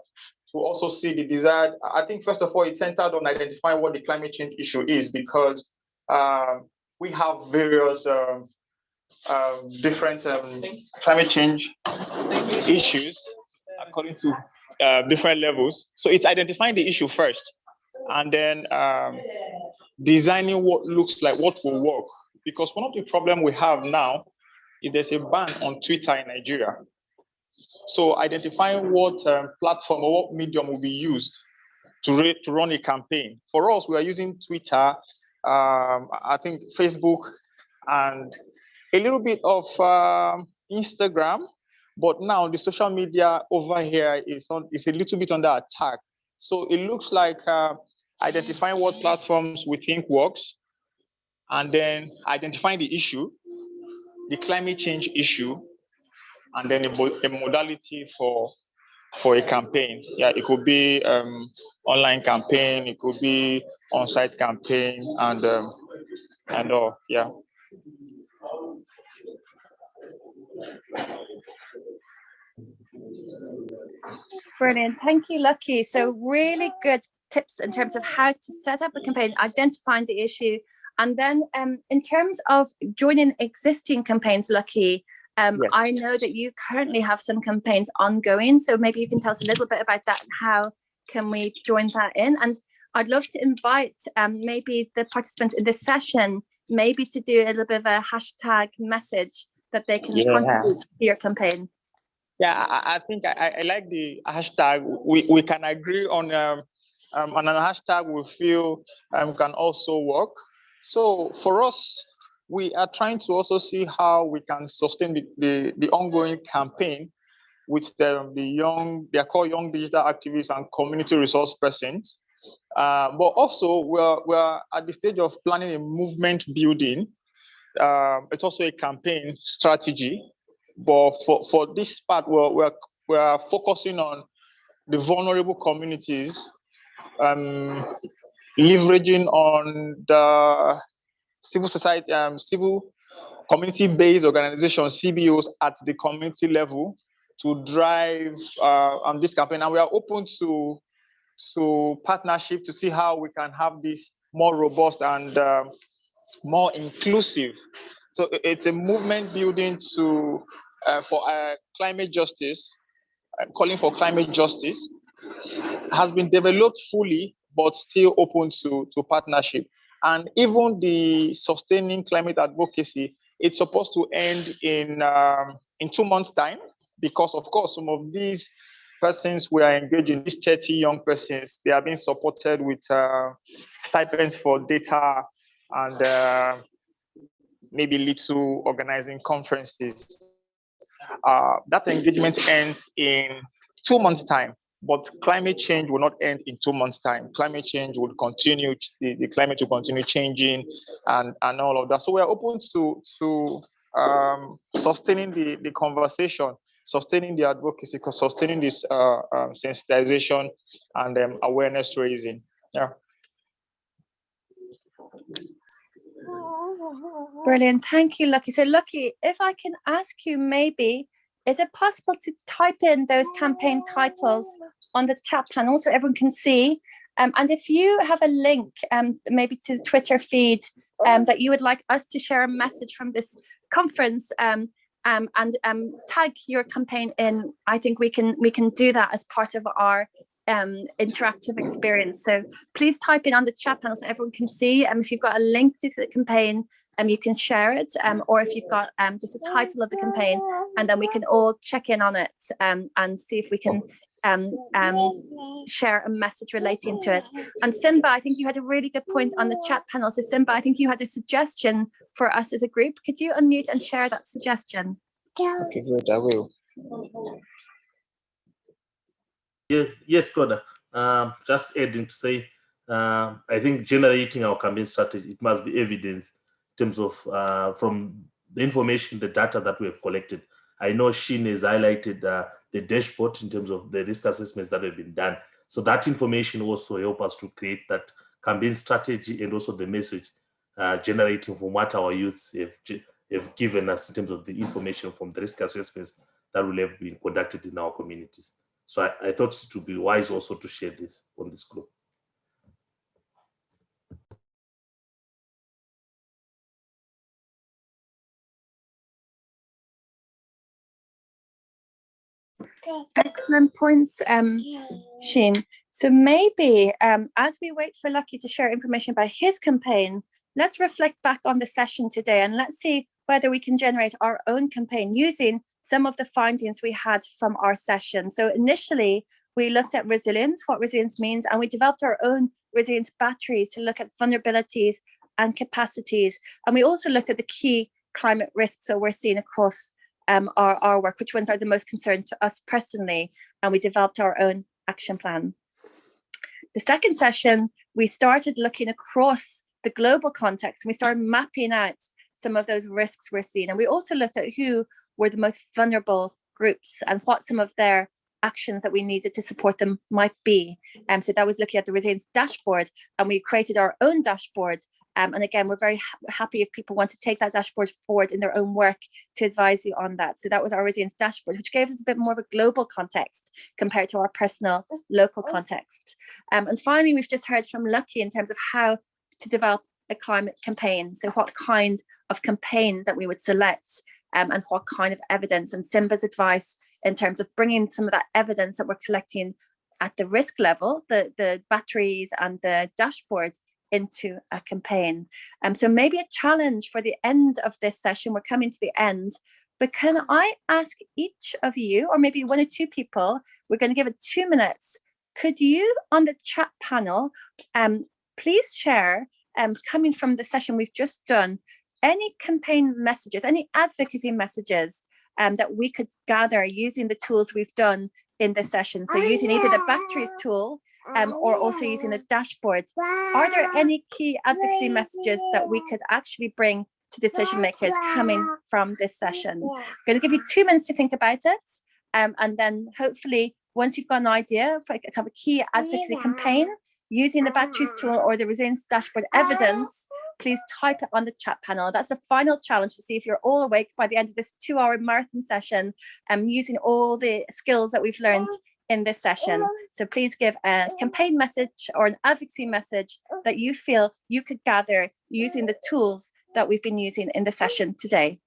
to also see the desired, I think first of all, it's centered on identifying what the climate change issue is because um, we have various um, um, different um, climate change issues according to uh, different levels. So it's identifying the issue first, and then um, designing what looks like what will work. Because one of the problem we have now is there's a ban on Twitter in Nigeria. So identifying what um, platform or what medium will be used to, to run a campaign. For us, we are using Twitter, um, I think Facebook, and a little bit of um, Instagram but now the social media over here is on is a little bit under attack. So it looks like uh, identifying what platforms we think works, and then identifying the issue, the climate change issue, and then a, a modality for for a campaign. Yeah, it could be um, online campaign, it could be on-site campaign, and um, and all. Yeah. Brilliant. Thank you, Lucky. So really good tips in terms of how to set up a campaign, identifying the issue, and then um, in terms of joining existing campaigns, Lucky, um, yes. I know that you currently have some campaigns ongoing, so maybe you can tell us a little bit about that and how can we join that in? And I'd love to invite um, maybe the participants in this session, maybe to do a little bit of a hashtag message that they can yeah. contribute to your campaign. Yeah, I, think I, I, like the hashtag. We, we can agree on um, um, on a hashtag we feel um, can also work. So for us, we are trying to also see how we can sustain the, the, the ongoing campaign with the, the young, they are called young digital activists and community resource persons. Uh, but also we're, we're at the stage of planning a movement building. Um, it's also a campaign strategy but for, for this part, we're, we're, we're focusing on the vulnerable communities, um, leveraging on the civil society, um, civil community-based organizations, CBOs at the community level to drive uh, on this campaign. And we are open to, to partnership to see how we can have this more robust and uh, more inclusive. So it's a movement building to uh, for uh, climate justice, calling for climate justice, has been developed fully but still open to, to partnership. And even the sustaining climate advocacy, it's supposed to end in um, in two months' time, because of course some of these persons we are engaging, these 30 young persons, they are being supported with uh, stipends for data and uh, maybe little organizing conferences. Uh, that engagement ends in two months' time, but climate change will not end in two months' time. Climate change will continue, the, the climate will continue changing and, and all of that. So we are open to, to um, sustaining the, the conversation, sustaining the advocacy, sustaining this uh, um, sensitization and um, awareness raising. Yeah. Brilliant. Thank you, Lucky. So Lucky, if I can ask you maybe, is it possible to type in those campaign titles on the chat panel so everyone can see? Um, and if you have a link, um, maybe to the Twitter feed um, that you would like us to share a message from this conference um, um, and um, tag your campaign in, I think we can we can do that as part of our um, interactive experience. So please type in on the chat panel so everyone can see. And um, if you've got a link to the campaign, um, you can share it. Um, or if you've got um, just a title of the campaign, and then we can all check in on it um, and see if we can um, um, share a message relating to it. And Simba, I think you had a really good point on the chat panel. So Simba, I think you had a suggestion for us as a group. Could you unmute and share that suggestion? Okay, good, I will. Yes, yes, Claudia. Um, just adding to say, uh, I think generating our campaign strategy, it must be evidence in terms of uh, from the information, the data that we have collected. I know Sheen has highlighted uh, the dashboard in terms of the risk assessments that have been done. So that information also help us to create that campaign strategy and also the message uh, generating from what our youths have, have given us in terms of the information from the risk assessments that will have been conducted in our communities. So I, I thought it would be wise also to share this on this group. Excellent points, um, Sheen. So maybe um, as we wait for Lucky to share information about his campaign, let's reflect back on the session today and let's see whether we can generate our own campaign using some of the findings we had from our session. So initially, we looked at resilience, what resilience means, and we developed our own resilience batteries to look at vulnerabilities and capacities. And we also looked at the key climate risks that we're seeing across um, our, our work, which ones are the most concerned to us personally, and we developed our own action plan. The second session, we started looking across the global context, and we started mapping out some of those risks we're seeing. And we also looked at who were the most vulnerable groups and what some of their actions that we needed to support them might be. Um, so that was looking at the resilience dashboard and we created our own dashboard. Um, and again, we're very ha happy if people want to take that dashboard forward in their own work to advise you on that. So that was our resilience dashboard, which gave us a bit more of a global context compared to our personal local context. Um, and finally, we've just heard from Lucky in terms of how to develop a climate campaign. So what kind of campaign that we would select um, and what kind of evidence and Simba's advice in terms of bringing some of that evidence that we're collecting at the risk level, the, the batteries and the dashboard into a campaign. Um, so maybe a challenge for the end of this session, we're coming to the end, but can I ask each of you, or maybe one or two people, we're going to give it two minutes, could you on the chat panel, um, please share, um, coming from the session we've just done, any campaign messages, any advocacy messages um, that we could gather using the tools we've done in this session. So using either the batteries tool um, or also using the dashboards. Are there any key advocacy messages that we could actually bring to decision makers coming from this session? I'm going to give you two minutes to think about it. Um, and then hopefully once you've got an idea for a key advocacy campaign, using the batteries tool or the resilience dashboard evidence, please type it on the chat panel. That's a final challenge to see if you're all awake by the end of this two hour marathon session and um, using all the skills that we've learned in this session. So please give a campaign message or an advocacy message that you feel you could gather using the tools that we've been using in the session today.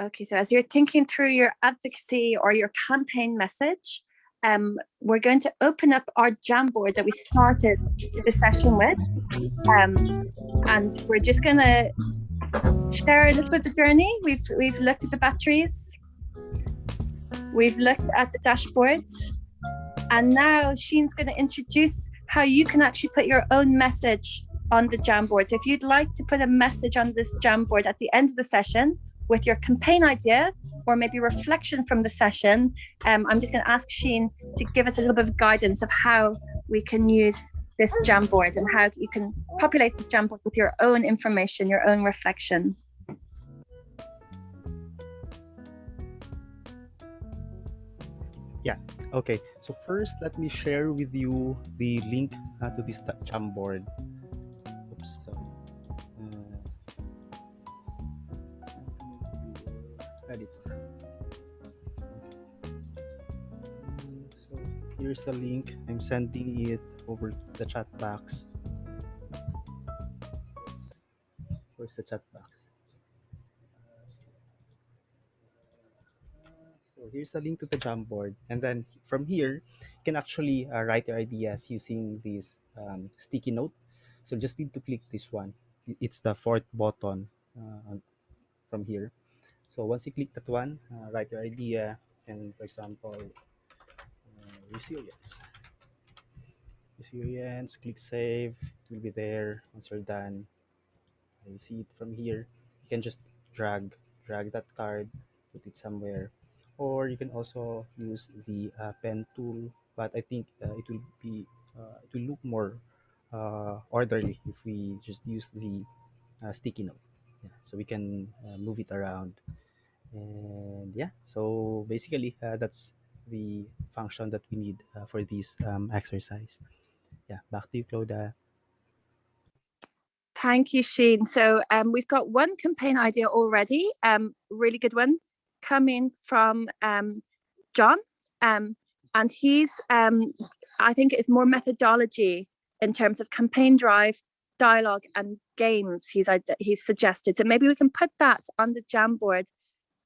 Okay, so as you're thinking through your advocacy or your campaign message, um, we're going to open up our Jamboard that we started the session with. Um, and we're just going to share a little bit of the journey. We've, we've looked at the batteries. We've looked at the dashboard. And now Sheen's going to introduce how you can actually put your own message on the Jamboard. So if you'd like to put a message on this Jamboard at the end of the session with your campaign idea or maybe reflection from the session, um, I'm just going to ask Sheen to give us a little bit of guidance of how we can use this Jamboard and how you can populate this Jamboard with your own information, your own reflection. Yeah, okay. So first, let me share with you the link uh, to this Jamboard. Oops, sorry. Here's the link. I'm sending it over the chat box. Where's the chat box? So here's the link to the Jamboard. And then from here, you can actually uh, write your ideas using this um, sticky note. So just need to click this one. It's the fourth button uh, from here. So once you click that one, uh, write your idea. And for example, resilience. Resilience, click save. It will be there once you're done. You see it from here. You can just drag, drag that card, put it somewhere or you can also use the uh, pen tool but i think uh, it will be uh, it will look more uh, orderly if we just use the uh, sticky note yeah, so we can uh, move it around and yeah so basically that's the function that we need uh, for this um, exercise yeah back to you Cloda. Thank you, Sheen. So um, we've got one campaign idea already, um, really good one, coming from um, John. Um, and he's, um, I think it's more methodology in terms of campaign drive, dialogue and games he's, he's suggested. So maybe we can put that on the Jamboard.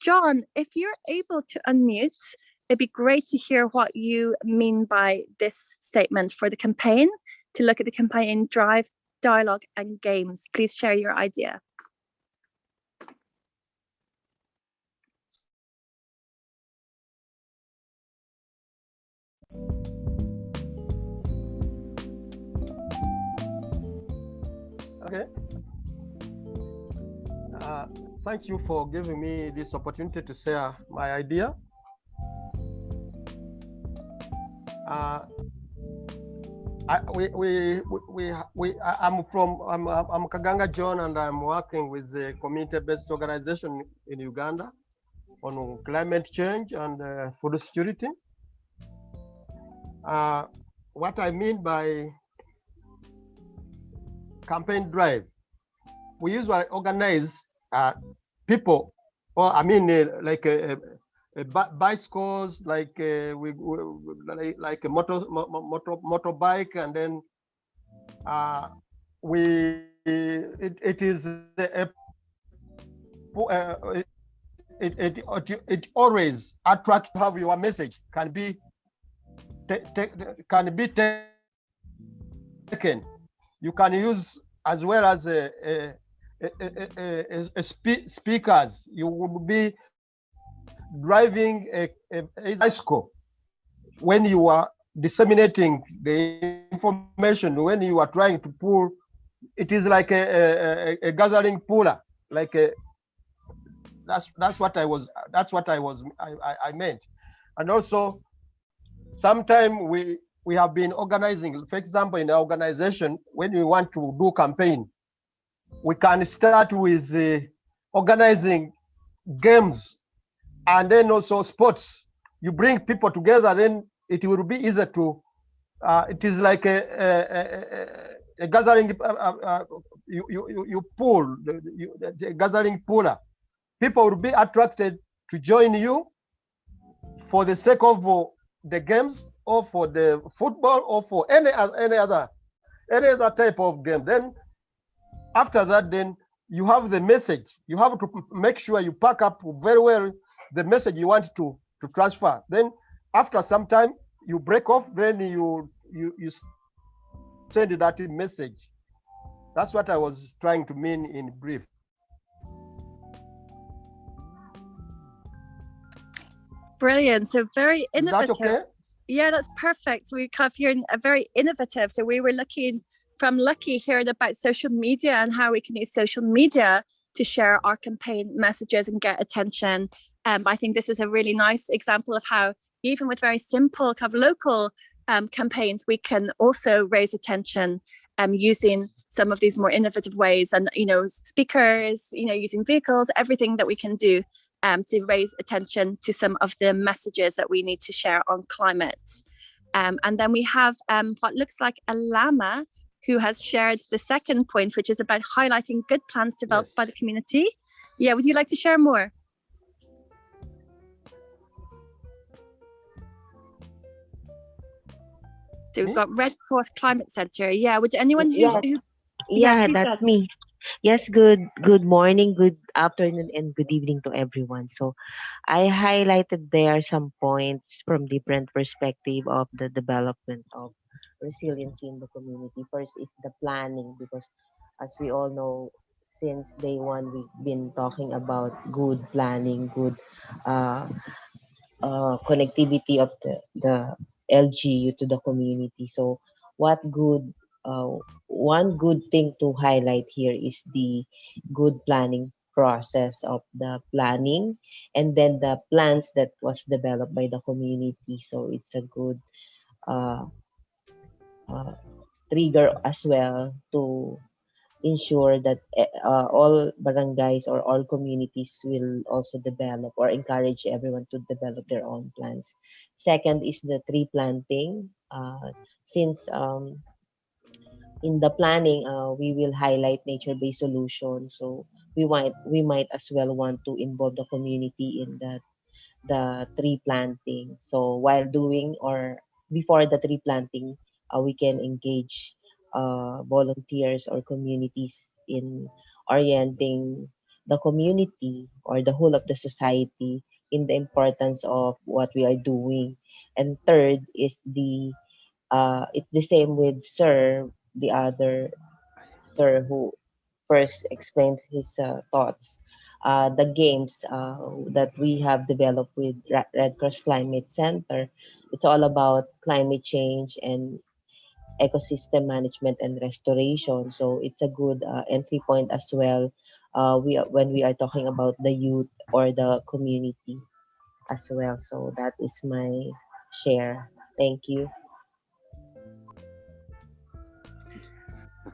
John, if you're able to unmute, it'd be great to hear what you mean by this statement for the campaign, to look at the campaign drive, dialogue and games. Please share your idea. Okay. Uh, thank you for giving me this opportunity to share my idea. Uh, I, we, we, we, we, I'm from, I'm, I'm Kaganga John and I'm working with a community-based organization in Uganda on climate change and uh, food security. Uh, what I mean by campaign drive, we usually organize uh, people, or I mean, uh, like uh, Uh, bicycles, like uh, we, we like, a motor, mo- mo- motor motorbike, and then uh, we it, it is a, uh, it, it, it, it always attract to have your message can be can be ta- taken. You can use as well as a, a, a, a, a, a spe- speakers. You would be driving a, a, a bicycle when you are disseminating the information. When you are trying to pull, it is like a, a, a, a gathering puller, like a that's that's what I was that's what I was I, I, I meant. And also sometime we we have been organizing, for example, in our organization, when we want to do campaign, we can start with uh, organizing games and then also sports. You bring people together, then it will be easier to. Uh, it is like a, a, a, a- gathering. Uh, uh, uh, you, you you you pull the, the- you, the gathering puller. People will be attracted to join you for the sake of the games or for the football or for any any other any other type of game. Then after that, then you have the message. You have to make sure you pack up very well the message you want to to transfer. Then after some time, you break off, then you you you send that message. That's what I was trying to mean in brief. Brilliant. So very innovative. That okay? Yeah, that's perfect. We have here a very innovative. So we were looking from Lucky hearing about social media and how we can use social media to share our campaign messages and get attention. Um, I think this is a really nice example of how even with very simple kind of local um, campaigns, we can also raise attention um, using some of these more innovative ways and, you know, speakers, you know, using vehicles, everything that we can do um, to raise attention to some of the messages that we need to share on climate. Um, and then we have um, what looks like a llama who has shared the second point, which is about highlighting good plans developed yes. by the community. Yeah, would you like to share more? So we've got Red Cross Climate Center. Yeah, would anyone who, yeah, who yeah, yeah that's me. Yes, good good morning, good afternoon, and good evening to everyone. So I highlighted there some points from different perspective of the development of resiliency in the community. First is the planning because as we all know, since day one we've been talking about good planning, good uh, uh, connectivity of the, the LGU to the community. So what good uh, one good thing to highlight here is the good planning process of the planning and then the plans that was developed by the community so it's a good uh, uh, trigger as well to ensure that eh, uh, all barangays or all communities will also develop or encourage everyone to develop their own plans second is the tree planting uh, since um, in the planning, uh, we will highlight nature-based solutions. So we might we might as well want to involve the community in that the tree planting. So while doing or before the tree planting, uh, we can engage uh, volunteers or communities in orienting the community or the whole of the society in the importance of what we are doing. And third is the uh, it's the same with SIR the other sir who first explained his uh, thoughts. Uh, the games uh, that we have developed with Red Cross Climate Center, it's all about climate change and ecosystem management and restoration. So it's a good uh, entry point as well. Uh, we when we are talking about the youth or the community as well. So that is my share. Thank you.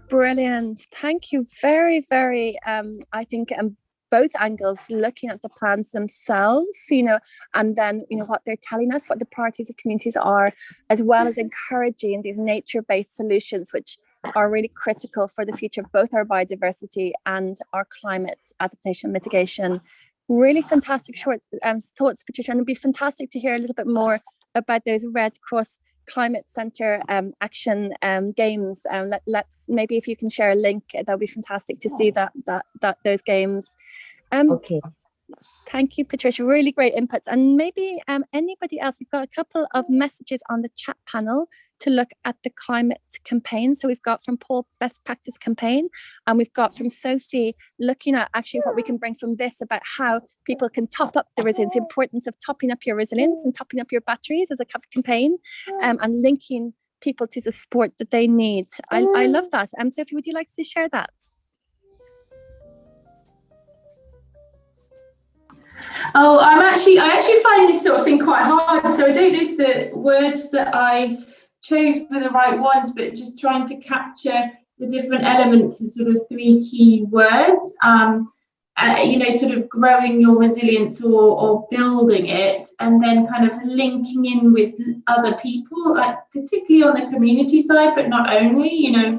Brilliant. Thank you very, very, um, I think um, both angles looking at the plans themselves, you know, and then, you know, what they're telling us, what the priorities of communities are, as well as encouraging these nature-based solutions, which are really critical for the future of both our biodiversity and our climate adaptation mitigation. Really fantastic short um, thoughts, Patricia, and it'd be fantastic to hear a little bit more about those Red Cross climate center um, action um, games. Um, let, let's maybe if you can share a link, that would be fantastic to see that that that those games. Um, okay. Thank you, Patricia. Really great inputs. And maybe um, anybody else, we've got a couple of messages on the chat panel to look at the climate campaign. So we've got from Paul Best Practice Campaign, and we've got from Sophie looking at actually what we can bring from this about how people can top up the resilience, importance of topping up your resilience and topping up your batteries as a campaign um, and linking people to the support that they need. I, I love that. Um, Sophie, would you like to share that? Oh, I'm actually, I actually find this sort of thing quite hard. So I don't know if the words that I chose were the right ones, but just trying to capture the different elements of sort of three key words. Um, uh, you know, sort of growing your resilience or, or building it, and then kind of linking in with other people, like particularly on the community side, but not only, you know,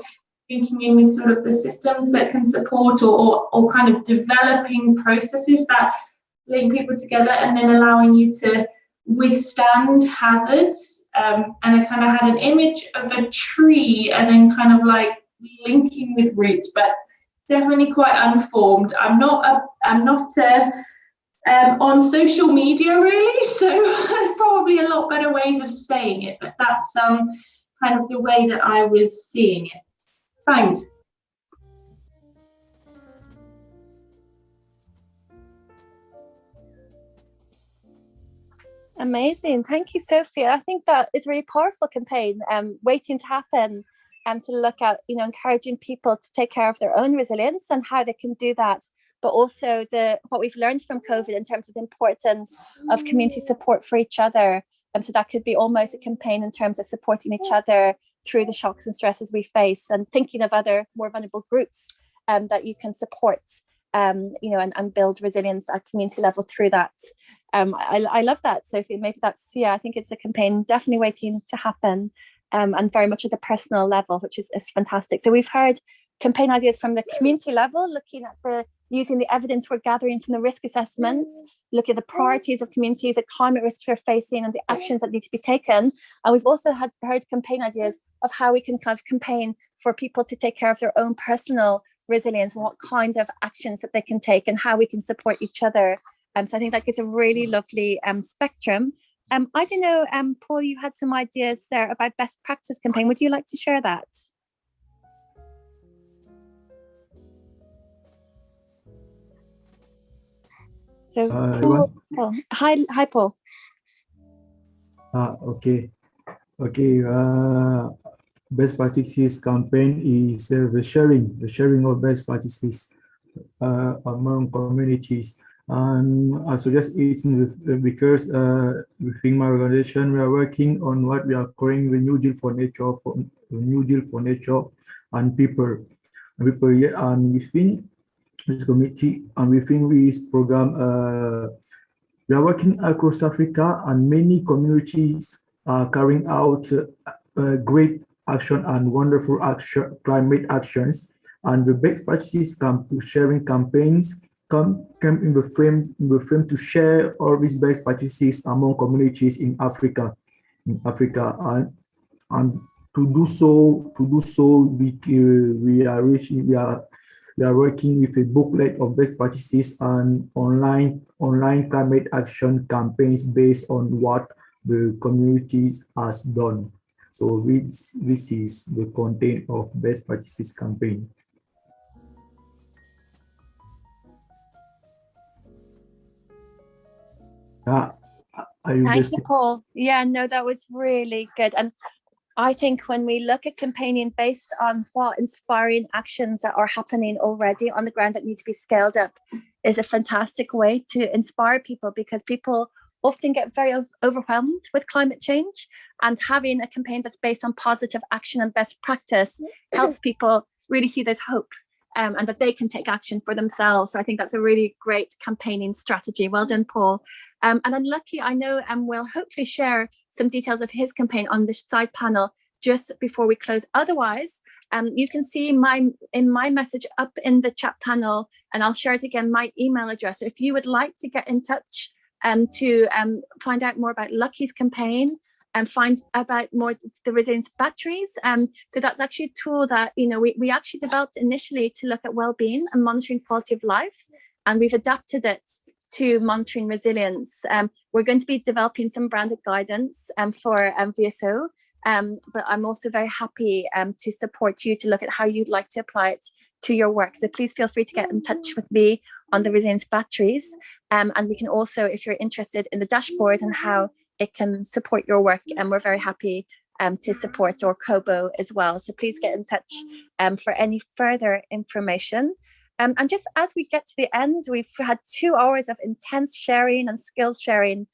linking in with sort of the systems that can support or, or, or kind of developing processes that link people together and then allowing you to withstand hazards. Um, and I kind of had an image of a tree and then kind of like linking with roots, but definitely quite unformed. I'm not a, I'm not a, um, on social media, really. So probably a lot better ways of saying it, but that's um, kind of the way that I was seeing it. Thanks. Amazing. Thank you, Sophia. I think that is a really powerful campaign, um, waiting to happen and to look at, you know, encouraging people to take care of their own resilience and how they can do that. But also the what we've learned from COVID in terms of the importance of community support for each other. And um, so that could be almost a campaign in terms of supporting each other through the shocks and stresses we face and thinking of other more vulnerable groups um, that you can support um, you know, and, and build resilience at community level through that. Um, I, I love that, Sophie. Maybe that's, yeah, I think it's a campaign definitely waiting to happen um, and very much at the personal level, which is, is fantastic. So we've heard campaign ideas from the community level, looking at the using the evidence we're gathering from the risk assessments, look at the priorities of communities, the climate risks they're facing and the actions that need to be taken. And we've also had heard campaign ideas of how we can kind of campaign for people to take care of their own personal resilience, what kind of actions that they can take and how we can support each other. Um, so I think that gives a really lovely um, spectrum. Um, I don't know, um, Paul, you had some ideas there about best practice campaign. Would you like to share that? So, uh, Paul, Paul, hi, hi, Paul. Ah, okay, okay. Uh, best practices campaign is uh, the sharing, the sharing of best practices uh, among communities. And I suggest it because uh, within my organization, we are working on what we are calling the New Deal for Nature, for New Deal for Nature and people. And people and within this committee and within this program, uh, we are working across Africa and many communities are carrying out uh, great action and wonderful action, climate actions. And the best practices camp sharing campaigns come, come in the frame in the frame to share all these best practices among communities in Africa, in Africa, and and to do so, to do so, we uh, we are reaching, we are we are working with a booklet of best practices and online online climate action campaigns based on what the communities has done. So this, this is the content of best practices campaign. Ah, Thank you, Paul. Yeah, no, that was really good. And I think when we look at campaigning based on what inspiring actions that are happening already on the ground that need to be scaled up is a fantastic way to inspire people because people often get very overwhelmed with climate change and having a campaign that's based on positive action and best practice helps people really see there's hope um, and that they can take action for themselves. So I think that's a really great campaigning strategy. Well done, Paul. Um, and then Lucky, I know and um, will hopefully share some details of his campaign on the side panel just before we close. Otherwise, um, you can see my in my message up in the chat panel, and I'll share it again, my email address. If you would like to get in touch um, to um, find out more about Lucky's campaign and find about more the resilience batteries. Um, so that's actually a tool that, you know, we, we actually developed initially to look at well-being and monitoring quality of life. And we've adapted it to monitoring resilience. Um, we're going to be developing some branded guidance um, for um, VSO, um, but I'm also very happy um, to support you to look at how you'd like to apply it to your work. So please feel free to get in touch with me on the resilience batteries. Um, and we can also, if you're interested in the dashboard and how it can support your work, and we're very happy um, to support or Kobo as well. So please get in touch um, for any further information. Um, and just as we get to the end, we've had two hours of intense sharing and skills sharing.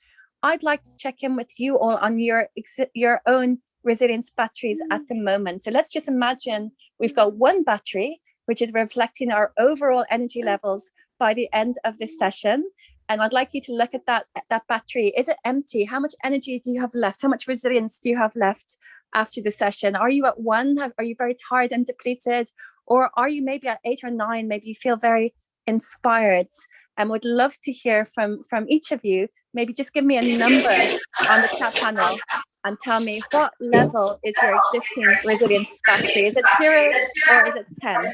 I'd like to check in with you all on your, your own resilience batteries at the moment. So let's just imagine we've got one battery which is reflecting our overall energy mm. levels by the end of this mm. session. And I'd like you to look at that, that battery. Is it empty? How much energy do you have left? How much resilience do you have left after the session? Are you at one? Are you very tired and depleted? Or are you maybe at eight or nine? Maybe you feel very inspired and would love to hear from, from each of you. Maybe just give me a number on the chat panel and tell me what level is your existing resilience battery? Is it zero or is it 10?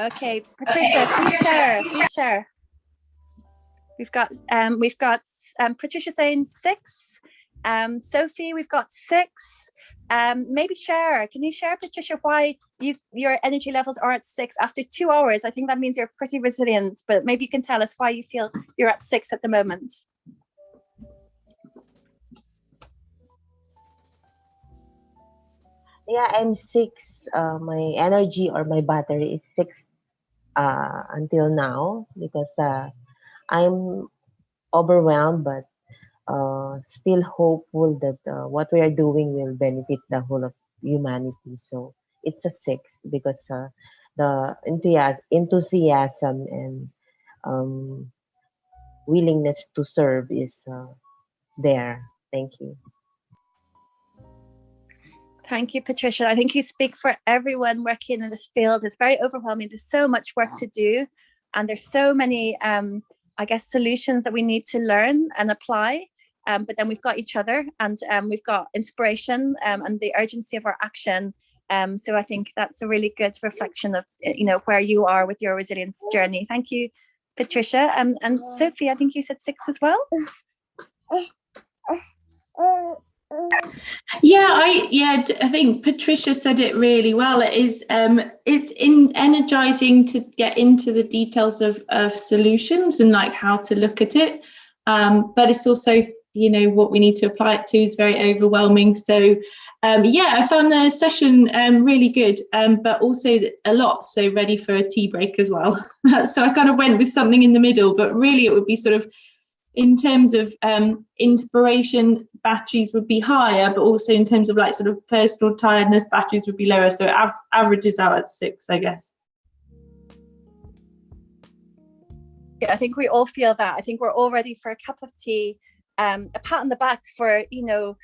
Okay, Patricia, please share, please share. We've got, um, we've got um, Patricia saying six. Um, Sophie, we've got six. Um, maybe share, can you share, Patricia, why you your energy levels are at six after two hours? I think that means you're pretty resilient, but maybe you can tell us why you feel you're at six at the moment. Yeah, I'm six. Uh, my energy or my battery is six uh, until now because uh, I'm overwhelmed, but uh, still hopeful that uh, what we are doing will benefit the whole of humanity. So it's a six because uh, the enthusiasm, and um, willingness to serve is uh, there. Thank you. Thank you, Patricia. I think you speak for everyone working in this field. It's very overwhelming. There's so much work to do, and there's so many, um, I guess, solutions that we need to learn and apply. Um, but then we've got each other, and um, we've got inspiration um, and the urgency of our action. Um, so I think that's a really good reflection of, uh, you know, where you are with your resilience journey. Thank you, Patricia. Um, and Sophie, I think you said six as well. Yeah, I yeah, I think Patricia said it really well. It is um it's in energizing to get into the details of of solutions and like how to look at it. Um, but it's also you know what we need to apply it to is very overwhelming. So um, yeah, I found the session um, really good, um, but also a lot so ready for a tea break as well. so I kind of went with something in the middle, but really it would be sort of in terms of um, inspiration, batteries would be higher, but also in terms of like sort of personal tiredness, batteries would be lower. So av averages out at six, I guess. Yeah, I think we all feel that. I think we're all ready for a cup of tea, um, a pat on the back for, you know,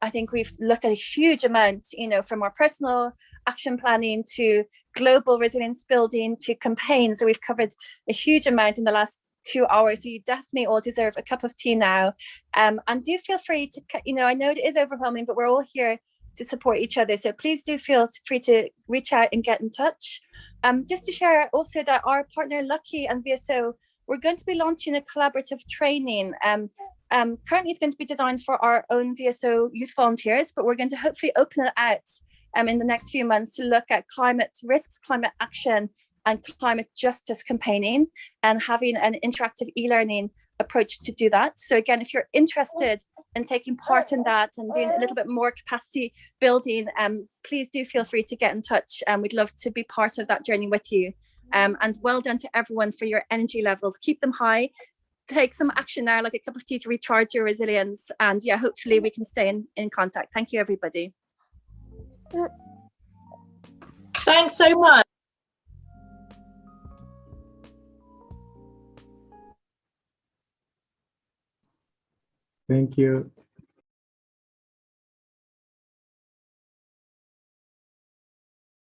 I think we've looked at a huge amount, you know, from our personal action planning to global resilience building to campaigns. So we've covered a huge amount in the last two hours. So you definitely all deserve a cup of tea now. Um, and do feel free to, you know, I know it is overwhelming, but we're all here to support each other. So please do feel free to reach out and get in touch. Um, just to share also that our partner Lucky and VSO, we're going to be launching a collaborative training. Um, um, currently it's going to be designed for our own VSO youth volunteers, but we're going to hopefully open it out um, in the next few months to look at climate risks, climate action, and climate justice campaigning and having an interactive e-learning approach to do that. So again, if you're interested in taking part in that and doing a little bit more capacity building, um, please do feel free to get in touch and we'd love to be part of that journey with you. Um, and well done to everyone for your energy levels. Keep them high. Take some action now, like a cup of tea to recharge your resilience. And yeah, hopefully we can stay in, in contact. Thank you, everybody. Thanks so much.